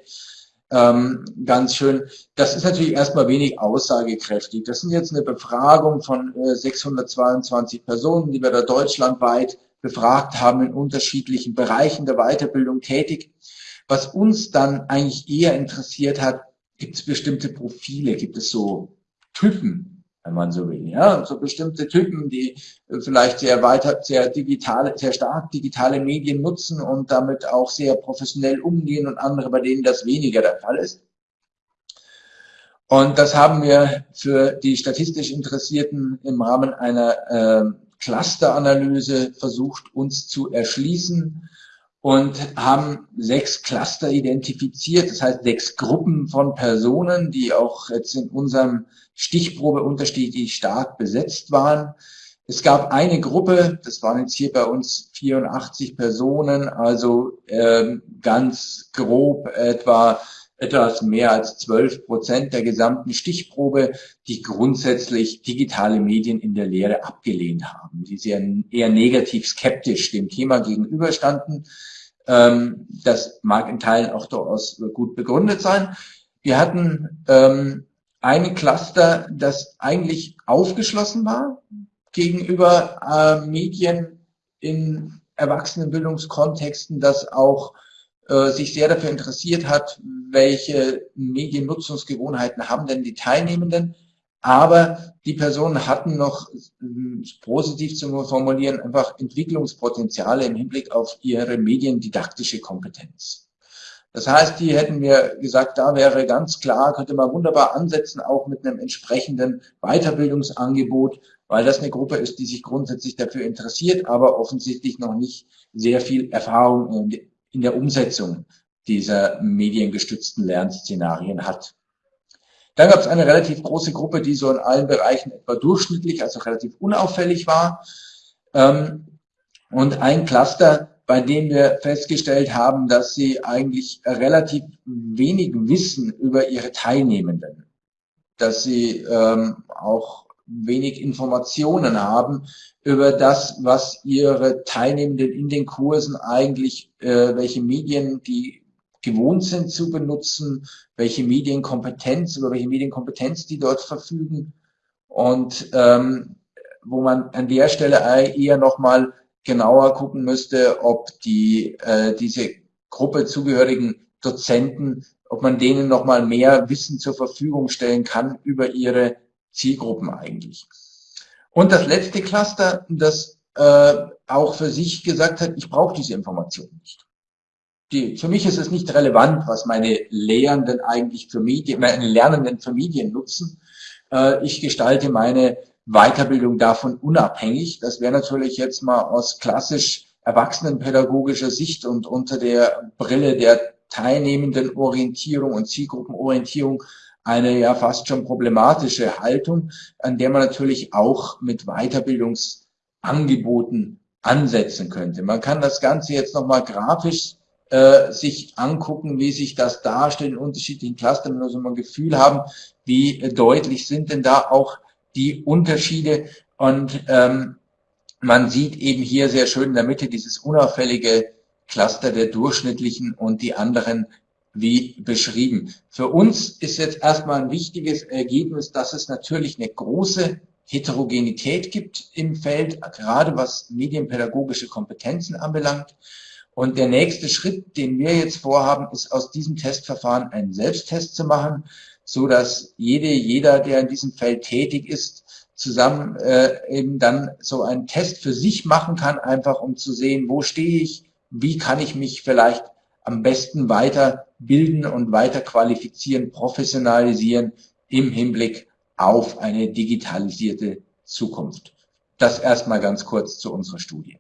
Ähm, ganz schön. Das ist natürlich erstmal wenig aussagekräftig. Das sind jetzt eine Befragung von äh, 622 Personen, die wir da deutschlandweit befragt haben, in unterschiedlichen Bereichen der Weiterbildung tätig. Was uns dann eigentlich eher interessiert hat, gibt es bestimmte Profile, gibt es so Typen, wenn man so will, ja, so bestimmte Typen, die äh, vielleicht sehr weiter, sehr digitale, sehr stark digitale Medien nutzen und damit auch sehr professionell umgehen und andere, bei denen das weniger der Fall ist. Und das haben wir für die statistisch Interessierten im Rahmen einer äh, Clusteranalyse versucht, uns zu erschließen und haben sechs Cluster identifiziert, das heißt sechs Gruppen von Personen, die auch jetzt in unserem Stichprobe unterschiedlich stark besetzt waren. Es gab eine Gruppe, das waren jetzt hier bei uns 84 Personen, also ähm, ganz grob etwa etwas mehr als 12 Prozent der gesamten Stichprobe, die grundsätzlich digitale Medien in der Lehre abgelehnt haben, die sehr eher negativ skeptisch dem Thema gegenüberstanden. Ähm, das mag in Teilen auch durchaus gut begründet sein. Wir hatten ähm, ein Cluster, das eigentlich aufgeschlossen war gegenüber äh, Medien in Erwachsenenbildungskontexten, das auch äh, sich sehr dafür interessiert hat, welche Mediennutzungsgewohnheiten haben denn die Teilnehmenden. Aber die Personen hatten noch, äh, positiv zu formulieren, einfach Entwicklungspotenziale im Hinblick auf ihre mediendidaktische Kompetenz. Das heißt, die hätten mir gesagt, da wäre ganz klar, könnte man wunderbar ansetzen, auch mit einem entsprechenden Weiterbildungsangebot, weil das eine Gruppe ist, die sich grundsätzlich dafür interessiert, aber offensichtlich noch nicht sehr viel Erfahrung in der Umsetzung dieser mediengestützten Lernszenarien hat. Dann gab es eine relativ große Gruppe, die so in allen Bereichen etwa durchschnittlich, also relativ unauffällig war. Ähm, und ein Cluster, bei dem wir festgestellt haben, dass sie eigentlich relativ wenig wissen über ihre Teilnehmenden, dass sie ähm, auch wenig Informationen haben über das, was ihre Teilnehmenden in den Kursen eigentlich, äh, welche Medien die gewohnt sind zu benutzen, welche Medienkompetenz, über welche Medienkompetenz die dort verfügen und ähm, wo man an der Stelle eher nochmal genauer gucken müsste, ob die äh, diese Gruppe zugehörigen Dozenten, ob man denen nochmal mehr Wissen zur Verfügung stellen kann über ihre Zielgruppen eigentlich. Und das letzte Cluster, das äh, auch für sich gesagt hat, ich brauche diese Information nicht. Die, für mich ist es nicht relevant, was meine Lehrenden eigentlich für Medien, meine Lernenden für Medien nutzen. Äh, ich gestalte meine Weiterbildung davon unabhängig. Das wäre natürlich jetzt mal aus klassisch erwachsenenpädagogischer Sicht und unter der Brille der teilnehmenden Orientierung und Zielgruppenorientierung eine ja fast schon problematische Haltung, an der man natürlich auch mit Weiterbildungsangeboten ansetzen könnte. Man kann das Ganze jetzt nochmal grafisch äh, sich angucken, wie sich das darstellt in unterschiedlichen Clustern, nur so ein Gefühl haben, wie deutlich sind denn da auch die Unterschiede und ähm, man sieht eben hier sehr schön in der Mitte dieses unauffällige Cluster der durchschnittlichen und die anderen wie beschrieben. Für uns ist jetzt erstmal ein wichtiges Ergebnis, dass es natürlich eine große Heterogenität gibt im Feld, gerade was medienpädagogische Kompetenzen anbelangt. Und der nächste Schritt, den wir jetzt vorhaben, ist aus diesem Testverfahren einen Selbsttest zu machen, so dass jede, jeder, der in diesem Feld tätig ist, zusammen äh, eben dann so einen Test für sich machen kann, einfach um zu sehen, wo stehe ich, wie kann ich mich vielleicht am besten weiterbilden und weiter qualifizieren, professionalisieren im Hinblick auf eine digitalisierte Zukunft. Das erstmal ganz kurz zu unserer Studie.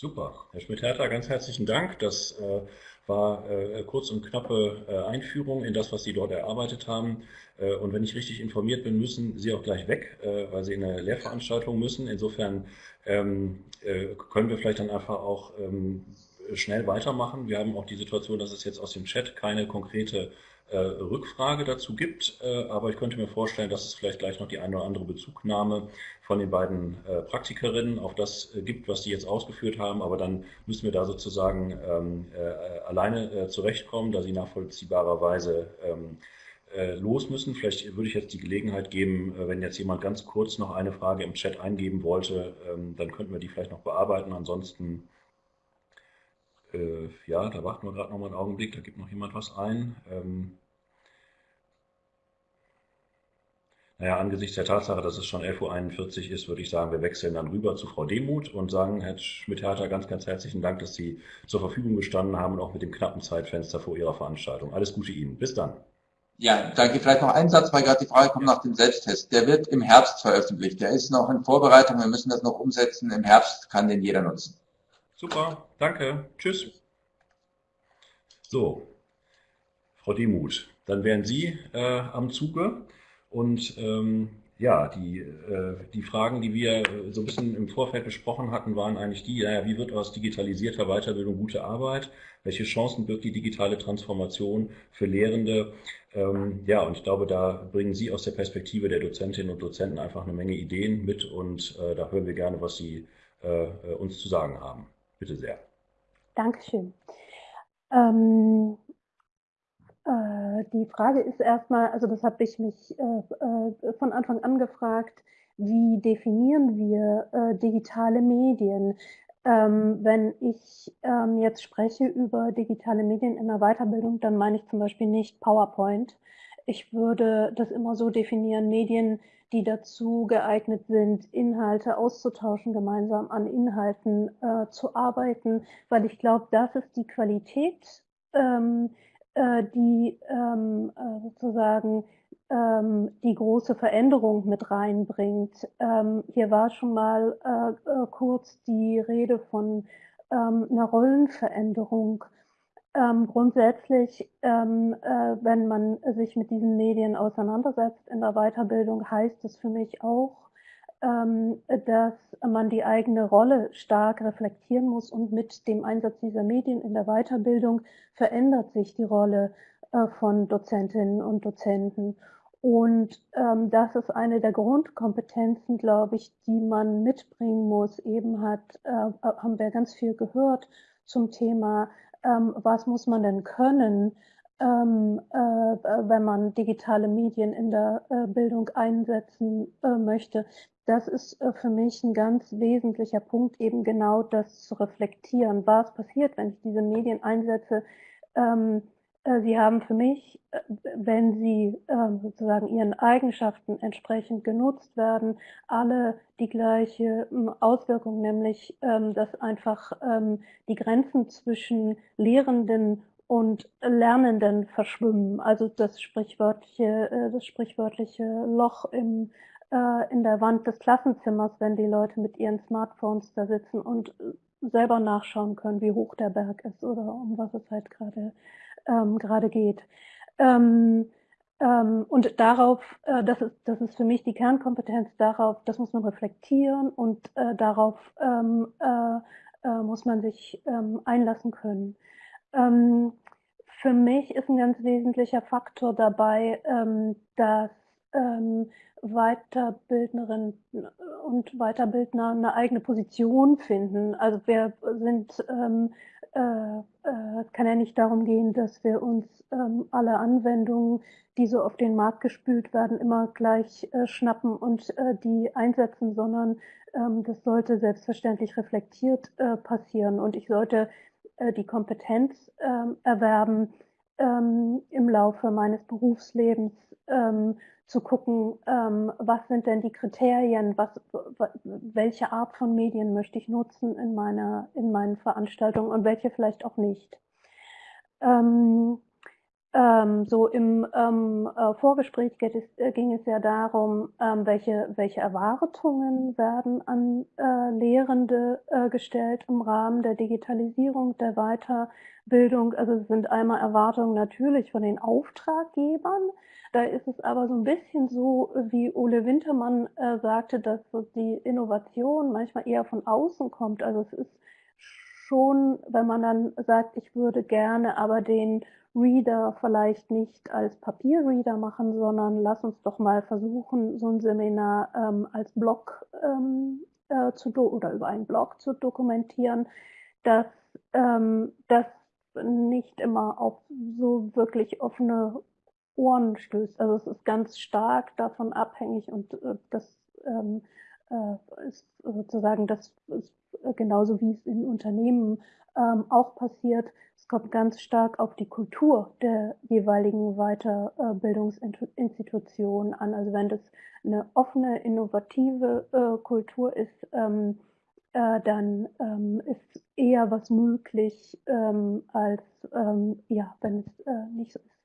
Super. Herr Schmidt-Hertha, ganz herzlichen Dank. Das äh, war äh, kurz und knappe äh, Einführung in das, was Sie dort erarbeitet haben. Äh, und wenn ich richtig informiert bin, müssen Sie auch gleich weg, äh, weil Sie in eine Lehrveranstaltung müssen. Insofern ähm, äh, können wir vielleicht dann einfach auch ähm, schnell weitermachen. Wir haben auch die Situation, dass es jetzt aus dem Chat keine konkrete äh, Rückfrage dazu gibt, äh, aber ich könnte mir vorstellen, dass es vielleicht gleich noch die eine oder andere Bezugnahme von den beiden äh, Praktikerinnen auf das äh, gibt, was die jetzt ausgeführt haben, aber dann müssen wir da sozusagen ähm, äh, alleine zurechtkommen, da sie nachvollziehbarerweise ähm, los müssen. Vielleicht würde ich jetzt die Gelegenheit geben, wenn jetzt jemand ganz kurz noch eine Frage im Chat eingeben wollte, ähm, dann könnten wir die vielleicht noch bearbeiten. Ansonsten äh, ja, da warten wir gerade noch mal einen Augenblick, da gibt noch jemand was ein. Ähm, naja, angesichts der Tatsache, dass es schon 11.41 Uhr ist, würde ich sagen, wir wechseln dann rüber zu Frau Demuth und sagen, Herr Schmidt-Hertha, ganz, ganz herzlichen Dank, dass Sie zur Verfügung gestanden haben und auch mit dem knappen Zeitfenster vor Ihrer Veranstaltung. Alles Gute Ihnen. Bis dann. Ja, danke. Vielleicht noch ein Satz, weil gerade die Frage kommt nach dem Selbsttest. Der wird im Herbst veröffentlicht. Der ist noch in Vorbereitung. Wir müssen das noch umsetzen. Im Herbst kann den jeder nutzen. Super, danke. Tschüss. So, Frau Demuth, dann wären Sie äh, am Zuge und ähm, ja, die, äh, die Fragen, die wir äh, so ein bisschen im Vorfeld besprochen hatten, waren eigentlich die, ja, wie wird aus digitalisierter Weiterbildung gute Arbeit? Welche Chancen birgt die digitale Transformation für Lehrende? Ähm, ja, und ich glaube, da bringen Sie aus der Perspektive der Dozentinnen und Dozenten einfach eine Menge Ideen mit und äh, da hören wir gerne, was Sie äh, uns zu sagen haben. Bitte sehr. Dankeschön. Ähm, äh, die Frage ist erstmal, also das habe ich mich äh, äh, von Anfang an gefragt, wie definieren wir äh, digitale Medien? Ähm, wenn ich ähm, jetzt spreche über digitale Medien in der Weiterbildung, dann meine ich zum Beispiel nicht PowerPoint. Ich würde das immer so definieren, Medien, die dazu geeignet sind, Inhalte auszutauschen, gemeinsam an Inhalten äh, zu arbeiten, weil ich glaube, das ist die Qualität, ähm, äh, die ähm, äh, sozusagen ähm, die große Veränderung mit reinbringt. Ähm, hier war schon mal äh, äh, kurz die Rede von ähm, einer Rollenveränderung. Ähm, grundsätzlich, ähm, äh, wenn man sich mit diesen Medien auseinandersetzt in der Weiterbildung, heißt es für mich auch, dass man die eigene Rolle stark reflektieren muss und mit dem Einsatz dieser Medien in der Weiterbildung verändert sich die Rolle äh, von Dozentinnen und Dozenten. Und ähm, das ist eine der Grundkompetenzen, glaube ich, die man mitbringen muss. Eben hat, äh, haben wir ganz viel gehört zum Thema, ähm, was muss man denn können, ähm, äh, wenn man digitale Medien in der äh, Bildung einsetzen äh, möchte. Das ist äh, für mich ein ganz wesentlicher Punkt, eben genau das zu reflektieren. Was passiert, wenn ich diese Medien einsetze? Ähm, äh, sie haben für mich, äh, wenn sie ähm, sozusagen ihren Eigenschaften entsprechend genutzt werden, alle die gleiche ähm, Auswirkung, nämlich ähm, dass einfach die Grenzen zwischen Lehrenden und Lernenden verschwimmen. Also das sprichwörtliche, das sprichwörtliche Loch im, in der Wand des Klassenzimmers, wenn die Leute mit ihren Smartphones da sitzen und selber nachschauen können, wie hoch der Berg ist oder um was es halt gerade ähm, gerade geht. Ähm, ähm, und darauf, äh, das, ist, das ist für mich die Kernkompetenz, darauf, das muss man reflektieren und äh, darauf ähm, äh, äh, muss man sich ähm, einlassen können. Ähm, für mich ist ein ganz wesentlicher Faktor dabei, dass Weiterbildnerinnen und Weiterbildner eine eigene Position finden. Also wir sind ähm, äh, äh, kann ja nicht darum gehen, dass wir uns ähm, alle Anwendungen, die so auf den Markt gespült werden, immer gleich äh, schnappen und äh, die einsetzen, sondern ähm, das sollte selbstverständlich reflektiert äh, passieren und ich sollte äh, die Kompetenz ähm, erwerben, ähm, im Laufe meines Berufslebens ähm, zu gucken, ähm, was sind denn die Kriterien, was, welche Art von Medien möchte ich nutzen in meiner, in meinen Veranstaltungen und welche vielleicht auch nicht. Ähm, ähm, so im ähm, äh, Vorgespräch es, äh, ging es ja darum, ähm, welche, welche Erwartungen werden an äh, Lehrende äh, gestellt im Rahmen der Digitalisierung, der Weiterbildung. Also es sind einmal Erwartungen natürlich von den Auftraggebern, da ist es aber so ein bisschen so, wie Ole Wintermann äh, sagte, dass die Innovation manchmal eher von außen kommt. Also es ist schon, wenn man dann sagt, ich würde gerne aber den Reader vielleicht nicht als Papierreader machen, sondern lass uns doch mal versuchen, so ein Seminar ähm, als Blog ähm, äh, zu oder über einen Blog zu dokumentieren, dass ähm, das nicht immer auf so wirklich offene Ohren stößt. Also es ist ganz stark davon abhängig und äh, das ähm, äh, ist sozusagen das ist genauso wie es in Unternehmen ähm, auch passiert. Es kommt ganz stark auf die Kultur der jeweiligen Weiterbildungsinstitution an. Also wenn das eine offene, innovative äh, Kultur ist, ähm, äh, dann ähm, ist eher was möglich, ähm, als ähm, ja, wenn es äh, nicht so ist.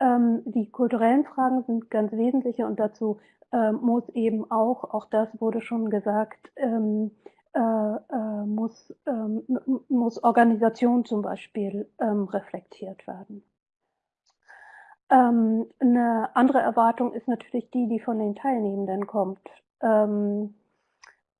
Ähm, die kulturellen Fragen sind ganz wesentliche und dazu äh, muss eben auch, auch das wurde schon gesagt, ähm, äh, äh, muss, ähm, muss Organisation zum Beispiel ähm, reflektiert werden. Ähm, eine andere Erwartung ist natürlich die, die von den Teilnehmenden kommt. Ähm, äh,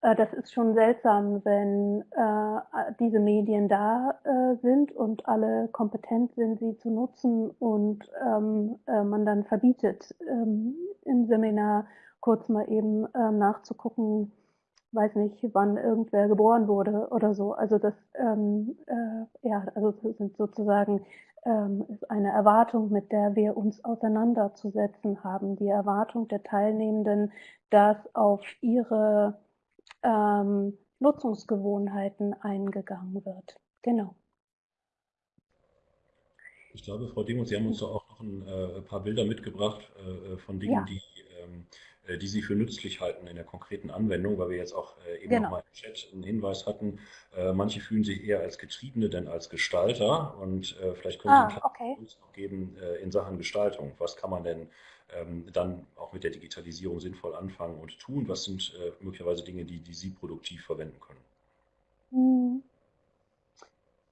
das ist schon seltsam, wenn äh, diese Medien da äh, sind und alle kompetent sind, sie zu nutzen und ähm, äh, man dann verbietet, ähm, im Seminar kurz mal eben äh, nachzugucken, weiß nicht, wann irgendwer geboren wurde oder so. Also das, ähm, äh, ja, also das sind sozusagen ähm, ist eine Erwartung, mit der wir uns auseinanderzusetzen haben. Die Erwartung der Teilnehmenden, dass auf ihre ähm, Nutzungsgewohnheiten eingegangen wird. Genau. Ich glaube, Frau Demo, Sie haben uns da auch noch ein äh, paar Bilder mitgebracht äh, von Dingen, ja. die, ähm, äh, die Sie für nützlich halten in der konkreten Anwendung, weil wir jetzt auch äh, eben genau. nochmal im Chat einen Hinweis hatten. Äh, manche fühlen sich eher als Getriebene denn als Gestalter und äh, vielleicht können Sie ah, okay. uns noch geben in Sachen Gestaltung. Was kann man denn dann auch mit der Digitalisierung sinnvoll anfangen und tun? Was sind möglicherweise Dinge, die, die Sie produktiv verwenden können? Hm.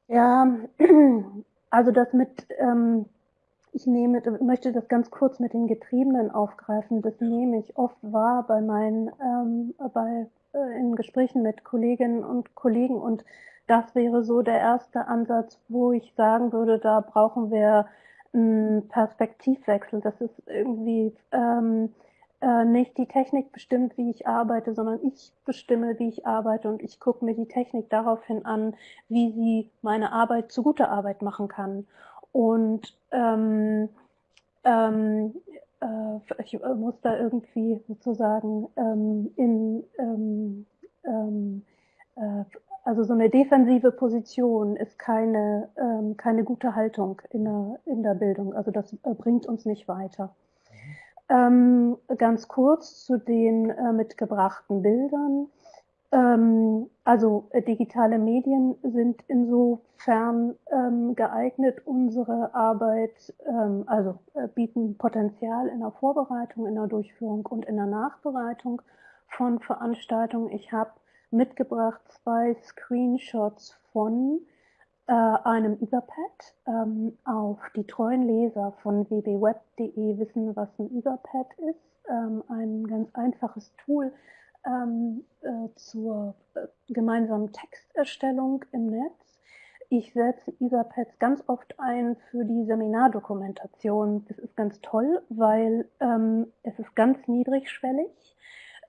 Ja, also das mit, ähm, ich nehme, möchte das ganz kurz mit den Getriebenen aufgreifen. Das nehme ich oft wahr bei meinen, ähm, bei, äh, in Gesprächen mit Kolleginnen und Kollegen und das wäre so der erste Ansatz, wo ich sagen würde, da brauchen wir einen Perspektivwechsel. Das ist irgendwie ähm, äh, nicht die Technik bestimmt, wie ich arbeite, sondern ich bestimme, wie ich arbeite und ich gucke mir die Technik daraufhin an, wie sie meine Arbeit zu guter Arbeit machen kann. Und ähm, ähm, äh, ich muss da irgendwie sozusagen ähm, in ähm, ähm, äh, also so eine defensive Position ist keine, ähm, keine gute Haltung in der, in der Bildung. Also das äh, bringt uns nicht weiter. Ähm, ganz kurz zu den äh, mitgebrachten Bildern. Ähm, also äh, digitale Medien sind insofern ähm, geeignet, unsere Arbeit, ähm, also äh, bieten Potenzial in der Vorbereitung, in der Durchführung und in der Nachbereitung von Veranstaltungen. Ich habe mitgebracht zwei Screenshots von äh, einem Etherpad. Ähm, auf die treuen Leser von www.web.de wissen, was ein Etherpad ist. Ähm, ein ganz einfaches Tool ähm, äh, zur äh, gemeinsamen Texterstellung im Netz. Ich setze Etherpads ganz oft ein für die Seminardokumentation. Das ist ganz toll, weil ähm, es ist ganz niedrigschwellig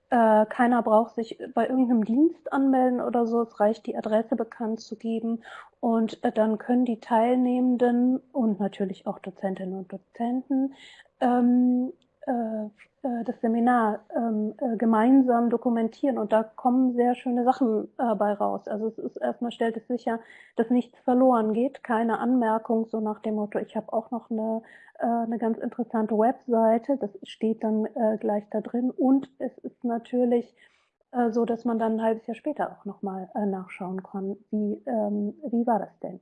äh, keiner braucht sich bei irgendeinem Dienst anmelden oder so. Es reicht, die Adresse bekannt zu geben. Und äh, dann können die Teilnehmenden und natürlich auch Dozentinnen und Dozenten ähm, äh, das Seminar ähm, äh, gemeinsam dokumentieren und da kommen sehr schöne Sachen äh, raus. Also es ist erstmal stellt es sicher, dass nichts verloren geht, keine Anmerkung so nach dem Motto, ich habe auch noch eine, äh, eine ganz interessante Webseite, das steht dann äh, gleich da drin und es ist natürlich äh, so, dass man dann ein halbes Jahr später auch nochmal äh, nachschauen kann, wie, ähm, wie war das denn.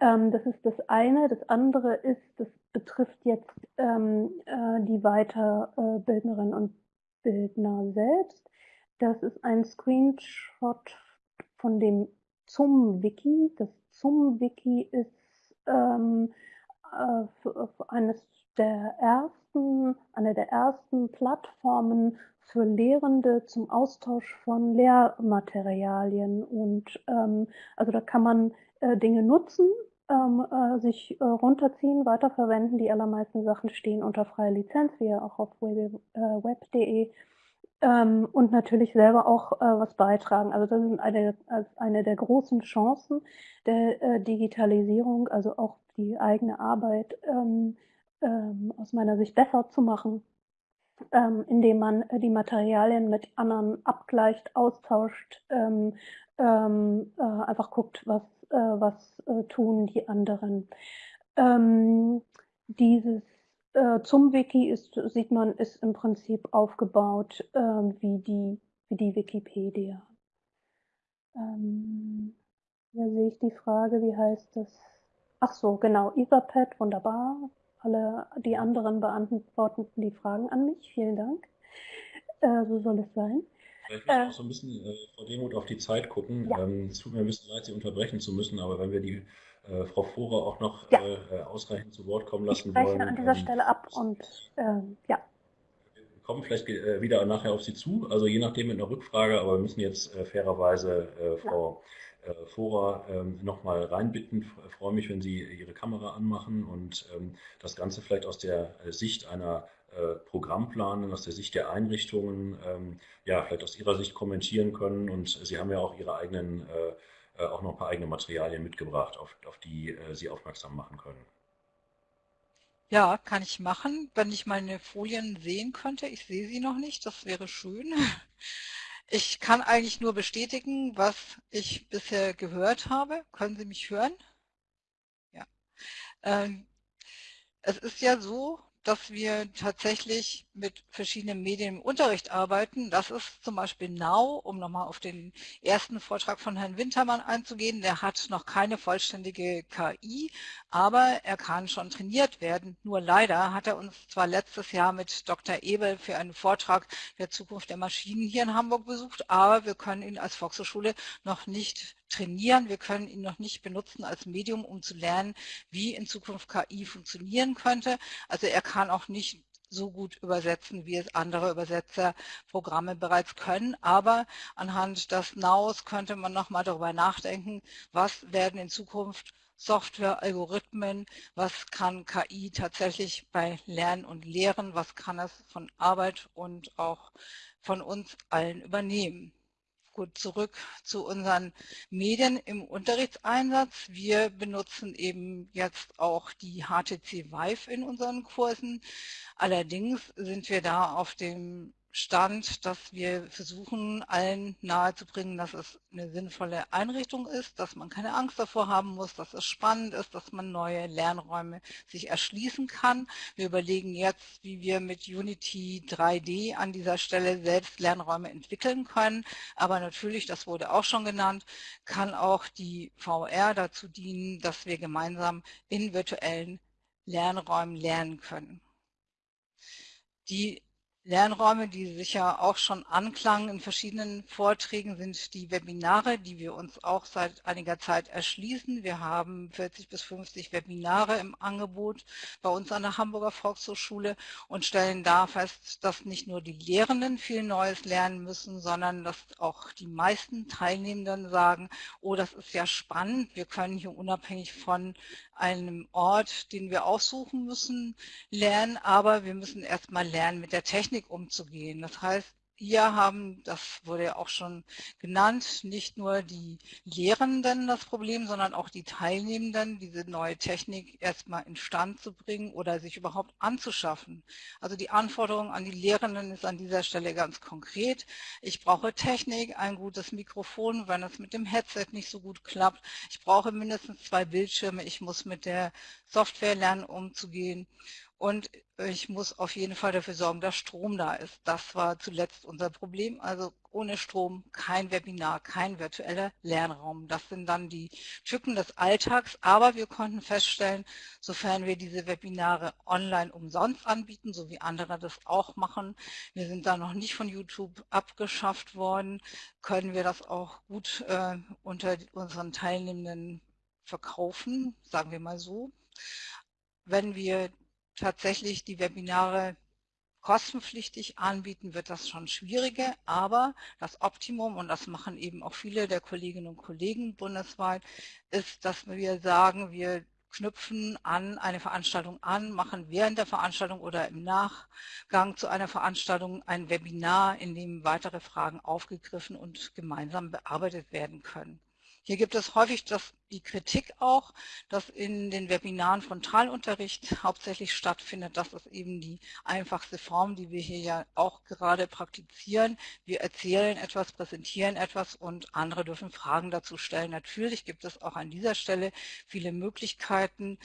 Ähm, das ist das eine. Das andere ist, das betrifft jetzt ähm, äh, die Weiterbildnerinnen und Bildner selbst. Das ist ein Screenshot von dem ZUM-Wiki. Das ZUM-Wiki ist ähm, äh, eines der ersten, eine der ersten Plattformen für Lehrende zum Austausch von Lehrmaterialien. Und ähm, also da kann man äh, Dinge nutzen, ähm, äh, sich äh, runterziehen, weiterverwenden. Die allermeisten Sachen stehen unter freier Lizenz, wie ja auch auf web.de. Ähm, und natürlich selber auch äh, was beitragen. Also das ist eine, eine der großen Chancen der äh, Digitalisierung, also auch die eigene Arbeit ähm, ähm, aus meiner Sicht besser zu machen, ähm, indem man äh, die Materialien mit anderen abgleicht, austauscht, ähm, ähm, äh, einfach guckt, was äh, was äh, tun die anderen. Ähm, dieses äh, zum Wiki ist, sieht man, ist im Prinzip aufgebaut ähm, wie, die, wie die Wikipedia. Ähm, hier sehe ich die Frage, wie heißt das? Ach so, genau, Etherpad, wunderbar. Alle die anderen beantworten die Fragen an mich. Vielen Dank. Äh, so soll es sein. Vielleicht müssen wir äh, auch so ein bisschen, äh, Frau Demuth, auf die Zeit gucken. Ja. Ähm, es tut mir ein bisschen leid, Sie unterbrechen zu müssen, aber wenn wir die äh, Frau Vorer auch noch ja. äh, ausreichend zu Wort kommen lassen ich wollen. an dieser ähm, Stelle ab und ähm, ja. Wir kommen vielleicht äh, wieder nachher auf Sie zu, also je nachdem mit einer Rückfrage, aber wir müssen jetzt äh, fairerweise äh, Frau ja. äh, Vorer ähm, nochmal reinbitten. Ich freue mich, wenn Sie Ihre Kamera anmachen und ähm, das Ganze vielleicht aus der Sicht einer äh, Programmplanung aus der Sicht der Einrichtungen ähm, ja vielleicht aus Ihrer Sicht kommentieren können. Und Sie haben ja auch Ihre eigenen, äh, äh, auch noch ein paar eigene Materialien mitgebracht, auf, auf die Sie aufmerksam machen können. Ja, kann ich machen, wenn ich meine Folien sehen könnte. Ich sehe sie noch nicht, das wäre schön. Ich kann eigentlich nur bestätigen, was ich bisher gehört habe. Können Sie mich hören? Ja. Ähm, es ist ja so, dass wir tatsächlich mit verschiedenen Medien im Unterricht arbeiten. Das ist zum Beispiel Now, um nochmal auf den ersten Vortrag von Herrn Wintermann einzugehen. Der hat noch keine vollständige KI, aber er kann schon trainiert werden. Nur leider hat er uns zwar letztes Jahr mit Dr. Ebel für einen Vortrag der Zukunft der Maschinen hier in Hamburg besucht, aber wir können ihn als Volkshochschule noch nicht trainieren. Wir können ihn noch nicht benutzen als Medium, um zu lernen, wie in Zukunft KI funktionieren könnte. Also er kann auch nicht so gut übersetzen, wie es andere Übersetzerprogramme bereits können. Aber anhand des Naus könnte man noch mal darüber nachdenken, was werden in Zukunft Software, Algorithmen, was kann KI tatsächlich bei Lernen und Lehren, was kann es von Arbeit und auch von uns allen übernehmen. Gut, zurück zu unseren Medien im Unterrichtseinsatz. Wir benutzen eben jetzt auch die HTC Vive in unseren Kursen. Allerdings sind wir da auf dem Stand, dass wir versuchen, allen nahezubringen, dass es eine sinnvolle Einrichtung ist, dass man keine Angst davor haben muss, dass es spannend ist, dass man neue Lernräume sich erschließen kann. Wir überlegen jetzt, wie wir mit Unity 3D an dieser Stelle selbst Lernräume entwickeln können. Aber natürlich, das wurde auch schon genannt, kann auch die VR dazu dienen, dass wir gemeinsam in virtuellen Lernräumen lernen können. Die Lernräume, die sicher auch schon anklangen in verschiedenen Vorträgen, sind die Webinare, die wir uns auch seit einiger Zeit erschließen. Wir haben 40 bis 50 Webinare im Angebot bei uns an der Hamburger Volkshochschule und stellen da fest, dass nicht nur die Lehrenden viel Neues lernen müssen, sondern dass auch die meisten Teilnehmenden sagen, oh, das ist ja spannend, wir können hier unabhängig von einem Ort, den wir aussuchen müssen, lernen, aber wir müssen erstmal lernen, mit der Technik umzugehen. Das heißt, hier haben, das wurde ja auch schon genannt, nicht nur die Lehrenden das Problem, sondern auch die Teilnehmenden, diese neue Technik erstmal instand zu bringen oder sich überhaupt anzuschaffen. Also die Anforderung an die Lehrenden ist an dieser Stelle ganz konkret. Ich brauche Technik, ein gutes Mikrofon, wenn es mit dem Headset nicht so gut klappt. Ich brauche mindestens zwei Bildschirme. Ich muss mit der Software lernen, umzugehen. Und ich muss auf jeden Fall dafür sorgen, dass Strom da ist. Das war zuletzt unser Problem. Also ohne Strom kein Webinar, kein virtueller Lernraum. Das sind dann die Tücken des Alltags. Aber wir konnten feststellen, sofern wir diese Webinare online umsonst anbieten, so wie andere das auch machen, wir sind da noch nicht von YouTube abgeschafft worden, können wir das auch gut äh, unter unseren Teilnehmenden verkaufen, sagen wir mal so. Wenn wir tatsächlich die Webinare kostenpflichtig anbieten, wird das schon schwieriger, aber das Optimum, und das machen eben auch viele der Kolleginnen und Kollegen bundesweit, ist, dass wir sagen, wir knüpfen an eine Veranstaltung an, machen während der Veranstaltung oder im Nachgang zu einer Veranstaltung ein Webinar, in dem weitere Fragen aufgegriffen und gemeinsam bearbeitet werden können. Hier gibt es häufig das, die Kritik auch, dass in den Webinaren Frontalunterricht hauptsächlich stattfindet. Das ist eben die einfachste Form, die wir hier ja auch gerade praktizieren. Wir erzählen etwas, präsentieren etwas und andere dürfen Fragen dazu stellen. Natürlich gibt es auch an dieser Stelle viele Möglichkeiten,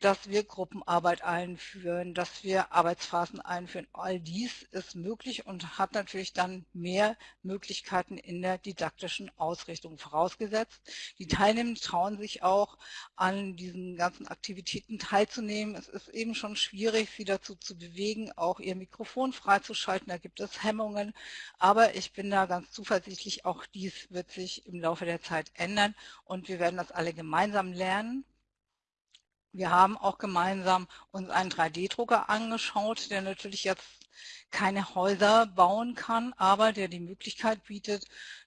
dass wir Gruppenarbeit einführen, dass wir Arbeitsphasen einführen. All dies ist möglich und hat natürlich dann mehr Möglichkeiten in der didaktischen Ausrichtung vorausgesetzt. Die Teilnehmer trauen sich auch an diesen ganzen Aktivitäten teilzunehmen. Es ist eben schon schwierig, sie dazu zu bewegen, auch ihr Mikrofon freizuschalten. Da gibt es Hemmungen. Aber ich bin da ganz zuversichtlich, auch dies wird sich im Laufe der Zeit ändern und wir werden das alle gemeinsam lernen. Wir haben auch gemeinsam uns einen 3D-Drucker angeschaut, der natürlich jetzt keine Häuser bauen kann, aber der die Möglichkeit bietet,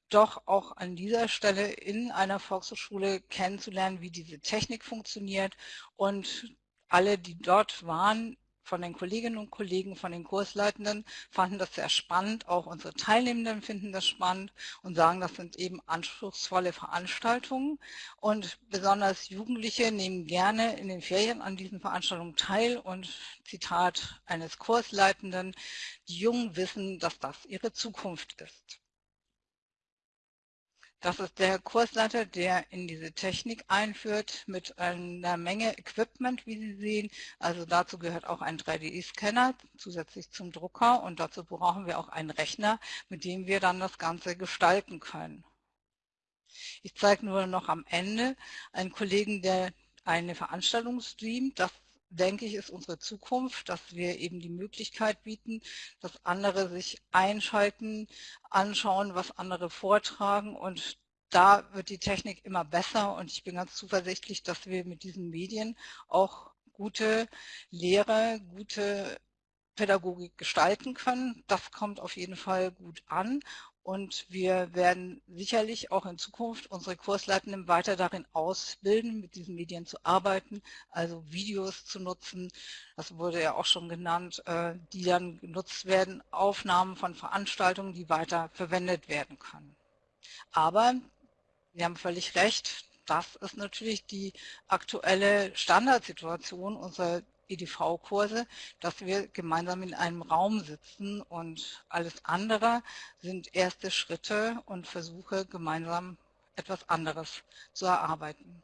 doch auch an dieser Stelle in einer Volkshochschule kennenzulernen, wie diese Technik funktioniert. Und alle, die dort waren, von den Kolleginnen und Kollegen, von den Kursleitenden fanden das sehr spannend. Auch unsere Teilnehmenden finden das spannend und sagen, das sind eben anspruchsvolle Veranstaltungen. Und besonders Jugendliche nehmen gerne in den Ferien an diesen Veranstaltungen teil. Und Zitat eines Kursleitenden, die Jungen wissen, dass das ihre Zukunft ist. Das ist der Kursleiter, der in diese Technik einführt mit einer Menge Equipment, wie Sie sehen. Also dazu gehört auch ein 3D-Scanner zusätzlich zum Drucker und dazu brauchen wir auch einen Rechner, mit dem wir dann das Ganze gestalten können. Ich zeige nur noch am Ende einen Kollegen, der eine Veranstaltung streamt. Das denke ich, ist unsere Zukunft, dass wir eben die Möglichkeit bieten, dass andere sich einschalten, anschauen, was andere vortragen. Und da wird die Technik immer besser. Und ich bin ganz zuversichtlich, dass wir mit diesen Medien auch gute Lehre, gute Pädagogik gestalten können. Das kommt auf jeden Fall gut an und wir werden sicherlich auch in Zukunft unsere Kursleitenden weiter darin ausbilden, mit diesen Medien zu arbeiten, also Videos zu nutzen. Das wurde ja auch schon genannt, äh, die dann genutzt werden, Aufnahmen von Veranstaltungen, die weiter verwendet werden können. Aber Sie haben völlig recht, das ist natürlich die aktuelle Standardsituation unserer EDV-Kurse, dass wir gemeinsam in einem Raum sitzen und alles andere sind erste Schritte und Versuche, gemeinsam etwas anderes zu erarbeiten.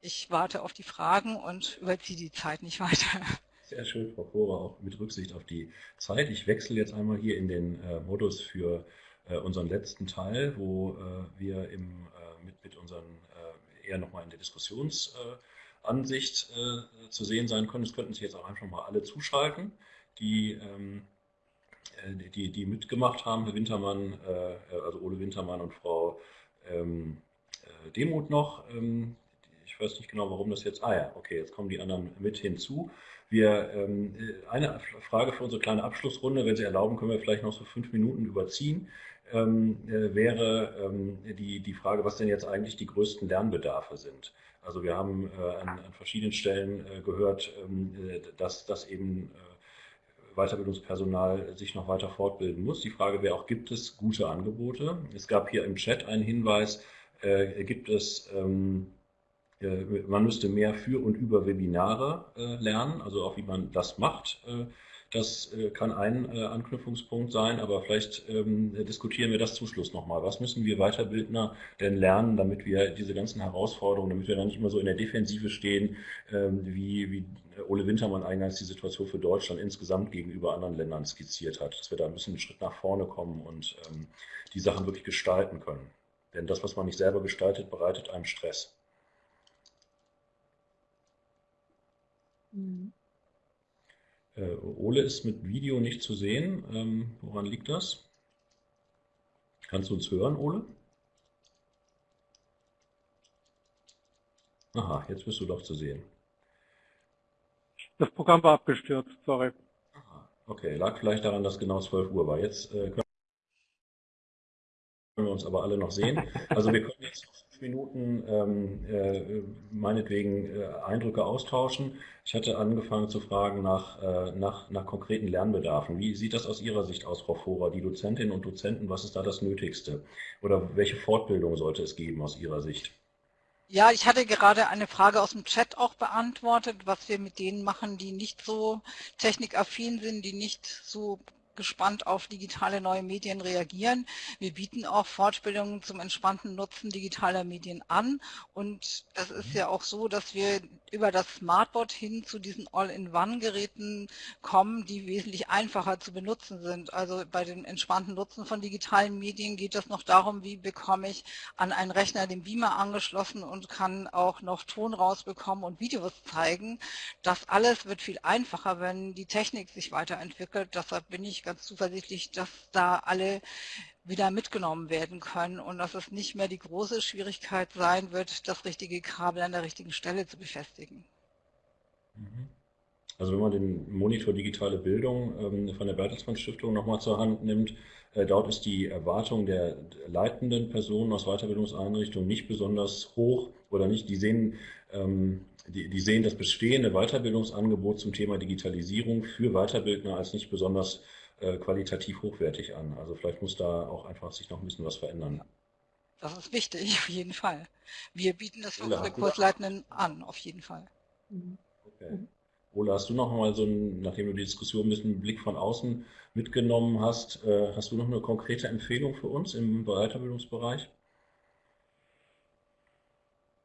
Ich warte auf die Fragen und überziehe die Zeit nicht weiter. Sehr schön, Frau Kohrer, auch mit Rücksicht auf die Zeit. Ich wechsle jetzt einmal hier in den äh, Modus für äh, unseren letzten Teil, wo äh, wir im, äh, mit, mit unseren äh, eher nochmal in der Diskussions- äh, Ansicht äh, zu sehen sein können. Es könnten sich jetzt auch einfach mal alle zuschalten, die, ähm, äh, die, die mitgemacht haben, Herr Wintermann, äh, also Ole Wintermann und Frau ähm, äh, Demuth noch. Ähm, ich weiß nicht genau, warum das jetzt. Ah ja, okay, jetzt kommen die anderen mit hinzu. Wir, ähm, eine Frage für unsere kleine Abschlussrunde, wenn Sie erlauben, können wir vielleicht noch so fünf Minuten überziehen, ähm, äh, wäre ähm, die, die Frage, was denn jetzt eigentlich die größten Lernbedarfe sind. Also wir haben äh, an, an, verschiedenen Stellen äh, gehört, ähm, äh, dass, dass eben äh, Weiterbildungspersonal sich noch weiter fortbilden muss. Die Frage wäre auch, gibt es gute Angebote? Es gab hier im Chat einen Hinweis, äh, gibt es, ähm, äh, man müsste mehr für und über Webinare lernen, also auch wie man das macht. Das äh, kann ein äh, Anknüpfungspunkt sein, aber vielleicht ähm, diskutieren wir das zum Schluss nochmal. Was müssen wir Weiterbildner denn lernen, damit wir diese ganzen Herausforderungen, damit wir dann nicht immer so in der Defensive stehen, ähm, wie, wie Ole Wintermann eingangs die Situation für Deutschland insgesamt gegenüber anderen Ländern skizziert hat, dass wir da ein bisschen einen Schritt nach vorne kommen und ähm, die Sachen wirklich gestalten können. Denn das, was man nicht selber gestaltet, bereitet einem Stress. Mhm. Äh, Ole ist mit Video nicht zu sehen. Ähm, woran liegt das? Kannst du uns hören, Ole? Aha, jetzt bist du doch zu sehen. Das Programm war abgestürzt, sorry. Aha, okay, lag vielleicht daran, dass genau 12 Uhr war. Jetzt äh, können wir uns aber alle noch sehen. Also wir können jetzt Minuten ähm, äh, meinetwegen äh, Eindrücke austauschen. Ich hatte angefangen zu fragen nach, äh, nach, nach konkreten Lernbedarfen. Wie sieht das aus Ihrer Sicht aus, Frau Vorer? Die Dozentinnen und Dozenten, was ist da das Nötigste? Oder welche Fortbildung sollte es geben aus Ihrer Sicht? Ja, ich hatte gerade eine Frage aus dem Chat auch beantwortet, was wir mit denen machen, die nicht so technikaffin sind, die nicht so gespannt auf digitale neue Medien reagieren. Wir bieten auch Fortbildungen zum entspannten Nutzen digitaler Medien an und es ist ja auch so, dass wir über das Smartboard hin zu diesen All-in-One-Geräten kommen, die wesentlich einfacher zu benutzen sind. Also bei dem entspannten Nutzen von digitalen Medien geht es noch darum, wie bekomme ich an einen Rechner den Beamer angeschlossen und kann auch noch Ton rausbekommen und Videos zeigen. Das alles wird viel einfacher, wenn die Technik sich weiterentwickelt. Deshalb bin ich ganz zuversichtlich, dass da alle wieder mitgenommen werden können und dass es nicht mehr die große Schwierigkeit sein wird, das richtige Kabel an der richtigen Stelle zu befestigen. Mhm. Also wenn man den Monitor Digitale Bildung ähm, von der Bertelsmann Stiftung nochmal zur Hand nimmt, äh, dort ist die Erwartung der leitenden Personen aus Weiterbildungseinrichtungen nicht besonders hoch oder nicht. Die sehen, ähm, die, die sehen das bestehende Weiterbildungsangebot zum Thema Digitalisierung für Weiterbildner als nicht besonders äh, qualitativ hochwertig an. Also vielleicht muss da auch einfach sich noch ein bisschen was verändern. Das ist wichtig, auf jeden Fall. Wir bieten das für Ola, unsere Kursleitenden an, auf jeden Fall. Mhm. Okay. Ola, hast du noch mal so, ein, nachdem du die Diskussion ein bisschen Blick von außen mitgenommen hast, äh, hast du noch eine konkrete Empfehlung für uns im Weiterbildungsbereich?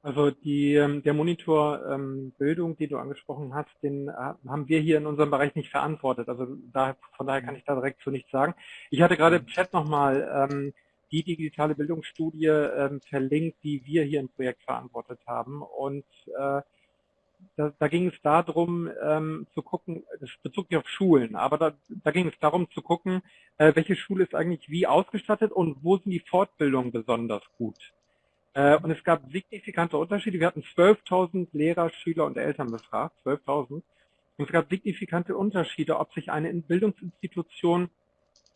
Also die, ähm, der Monitor ähm, Bildung, die du angesprochen hast, den äh, haben wir hier in unserem Bereich nicht verantwortet. Also da, von daher kann ich da direkt zu nichts sagen. Ich hatte gerade im Chat nochmal ähm, die digitale Bildungsstudie ähm, verlinkt, die wir hier im Projekt verantwortet haben. Und äh, da, da ging es darum ähm, zu gucken, das bezog sich auf Schulen, aber da, da ging es darum zu gucken, äh, welche Schule ist eigentlich wie ausgestattet und wo sind die Fortbildungen besonders gut. Äh, und es gab signifikante Unterschiede. Wir hatten 12.000 Lehrer, Schüler und Eltern befragt, 12.000. Und es gab signifikante Unterschiede, ob sich eine Bildungsinstitution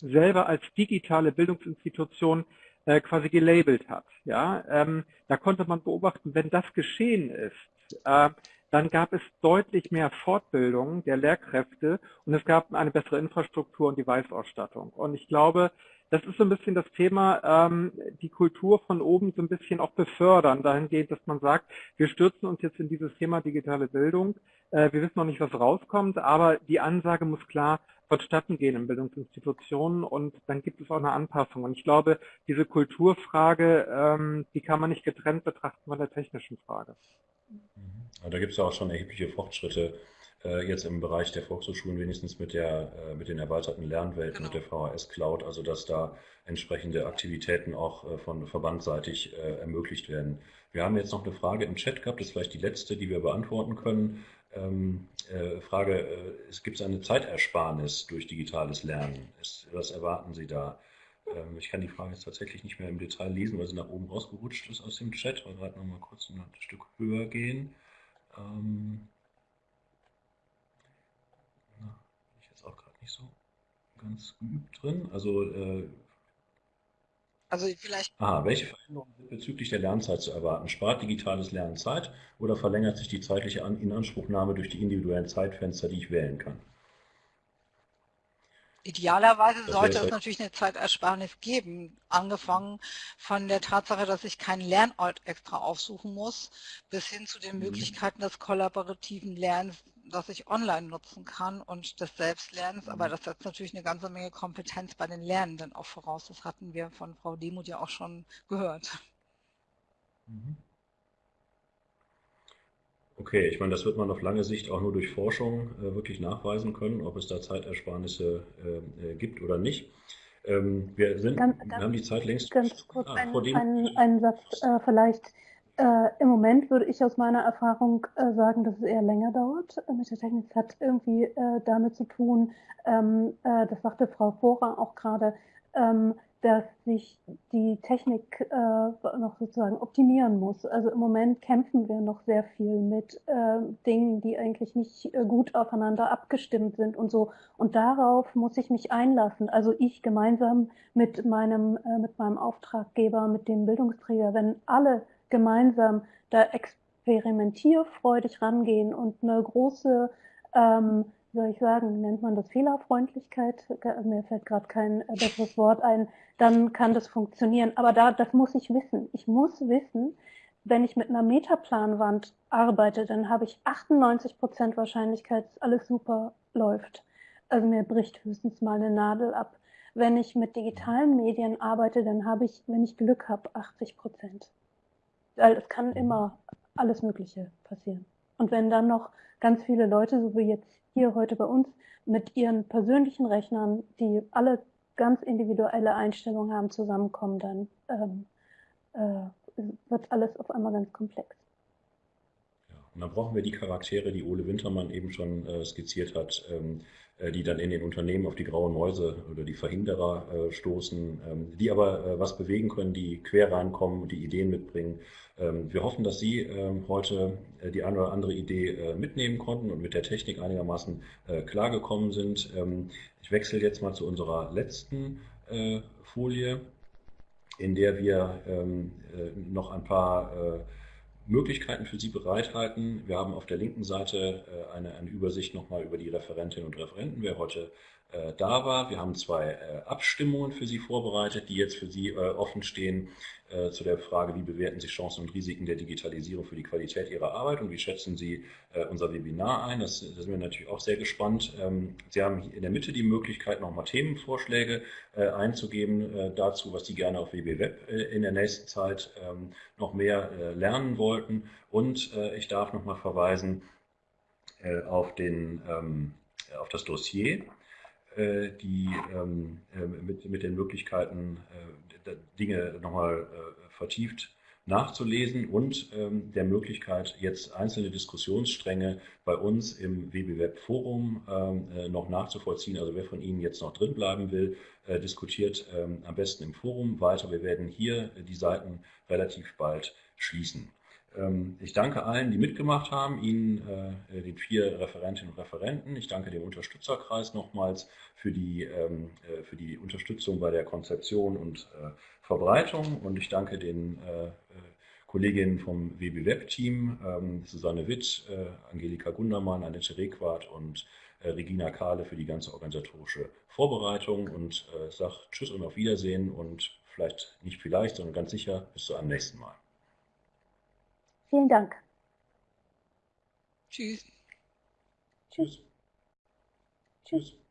selber als digitale Bildungsinstitution äh, quasi gelabelt hat. Ja, ähm, da konnte man beobachten, wenn das geschehen ist, äh, dann gab es deutlich mehr Fortbildung der Lehrkräfte und es gab eine bessere Infrastruktur und Device-Ausstattung. Und ich glaube, das ist so ein bisschen das Thema, ähm, die Kultur von oben so ein bisschen auch befördern, dahingehend, dass man sagt, wir stürzen uns jetzt in dieses Thema digitale Bildung. Äh, wir wissen noch nicht, was rauskommt, aber die Ansage muss klar vonstatten gehen in Bildungsinstitutionen und dann gibt es auch eine Anpassung. Und ich glaube, diese Kulturfrage, ähm, die kann man nicht getrennt betrachten von der technischen Frage. Mhm. Da gibt es ja auch schon erhebliche Fortschritte jetzt im Bereich der Volkshochschulen wenigstens mit, der, äh, mit den erweiterten Lernwelten, genau. mit der VHS Cloud, also dass da entsprechende Aktivitäten auch äh, von verbandseitig ermöglicht werden. Wir haben jetzt noch eine Frage im Chat gehabt, das ist vielleicht die letzte, die wir beantworten können. Ähm, äh, Frage, äh, gibt es eine Zeitersparnis durch digitales Lernen? Was erwarten Sie da? Ähm, ich kann die Frage jetzt tatsächlich nicht mehr im Detail lesen, weil sie nach oben rausgerutscht ist aus dem Chat. Wir gerade noch mal kurz ein Stück höher gehen. Ähm, nicht so ganz geübt drin. Also, äh, also vielleicht. Aha, welche Veränderungen sind bezüglich der Lernzeit zu erwarten? Spart digitales Lernen Zeit oder verlängert sich die zeitliche Inanspruchnahme durch die individuellen Zeitfenster, die ich wählen kann? Idealerweise sollte es natürlich eine Zeitersparnis geben, angefangen von der Tatsache, dass ich keinen Lernort extra aufsuchen muss, bis hin zu den mhm. Möglichkeiten des kollaborativen Lernens, das ich online nutzen kann und des Selbstlernens, aber mhm. das setzt natürlich eine ganze Menge Kompetenz bei den Lernenden auch voraus. Das hatten wir von Frau Demuth ja auch schon gehört. Mhm. Okay, ich meine, das wird man auf lange Sicht auch nur durch Forschung äh, wirklich nachweisen können, ob es da Zeitersparnisse äh, äh gibt oder nicht. Ähm, wir, sind, ganz, wir haben die Zeit längst. Ganz kurz ah, ein, einen, einen Satz äh, vielleicht. Äh, Im Moment würde ich aus meiner Erfahrung äh, sagen, dass es eher länger dauert mit der Technik. Es hat irgendwie damit zu tun, ähm, das sagte Frau Vorer auch gerade, ähm, dass sich die Technik äh, noch sozusagen optimieren muss. Also im Moment kämpfen wir noch sehr viel mit äh, Dingen, die eigentlich nicht äh, gut aufeinander abgestimmt sind und so. Und darauf muss ich mich einlassen. Also ich gemeinsam mit meinem, äh, mit meinem Auftraggeber, mit dem Bildungsträger, wenn alle gemeinsam da experimentierfreudig rangehen und eine große ähm, soll ich sagen, nennt man das Fehlerfreundlichkeit? Mir fällt gerade kein äh, besseres Wort ein. Dann kann das funktionieren. Aber da, das muss ich wissen. Ich muss wissen, wenn ich mit einer Metaplanwand arbeite, dann habe ich 98 Prozent Wahrscheinlichkeit, dass alles super läuft. Also mir bricht höchstens mal eine Nadel ab. Wenn ich mit digitalen Medien arbeite, dann habe ich, wenn ich Glück habe, 80 Prozent. Weil es kann immer alles Mögliche passieren. Und wenn dann noch ganz viele Leute, so wie jetzt hier heute bei uns mit ihren persönlichen Rechnern, die alle ganz individuelle Einstellungen haben, zusammenkommen, dann ähm, äh, wird alles auf einmal ganz komplex. Ja, und dann brauchen wir die Charaktere, die Ole Wintermann eben schon äh, skizziert hat, ähm, äh, die dann in den Unternehmen auf die grauen Mäuse oder die Verhinderer äh, stoßen, ähm, die aber äh, was bewegen können, die quer reinkommen und die Ideen mitbringen ähm, wir hoffen, dass Sie ähm, heute äh, die eine oder andere Idee äh, mitnehmen konnten und mit der Technik einigermaßen äh, klargekommen sind. Ich wechsle jetzt mal zu unserer letzten Folie, in der wir noch ein paar Möglichkeiten für Sie bereithalten. Wir haben auf der linken Seite eine, eine Übersicht nochmal über die Referentinnen und Referenten, wer heute da war. Wir haben zwei Abstimmungen für Sie vorbereitet, die jetzt für Sie offen stehen. äh, zu der Frage, wie bewerten Sie Chancen und Risiken der Digitalisierung für die Qualität Ihrer Arbeit und wie schätzen Sie äh, unser Webinar ein. Das, das sind wir natürlich auch sehr gespannt. Ähm, Sie haben in der Mitte die Möglichkeit, nochmal Themenvorschläge äh, einzugeben äh, dazu, was Sie gerne auf WBWeb äh, in der nächsten Zeit ähm, noch mehr äh, lernen wollten. Und ich darf nochmal verweisen auf, den, ähm, auf das Dossier die ähm, mit, mit den Möglichkeiten, Dinge nochmal vertieft nachzulesen und ähm, der Möglichkeit, jetzt einzelne Diskussionsstränge bei uns im WBWeb Forum ähm, äh, noch nachzuvollziehen. Also wer von Ihnen jetzt noch drin bleiben will, äh, diskutiert ähm, am besten im Forum weiter. Wir werden hier die Seiten relativ bald schließen. Ähm, ich danke allen, die mitgemacht haben, Ihnen, äh, den vier Referentinnen und Referenten. Ich danke dem Unterstützerkreis nochmals für die, ähm, äh, für die Unterstützung bei der Konzeption und äh, Verbreitung und ich danke den Kolleginnen vom WB-Web-Team, ähm, Susanne Witt, Angelika Gundermann, Annette Requart und Regina Kahle für die ganze organisatorische Vorbereitung und sage Tschüss und auf Wiedersehen und vielleicht nicht vielleicht, sondern ganz sicher bis zu einem nächsten Mal. Vielen Dank. Tschüss. Tschüss. Tschüss.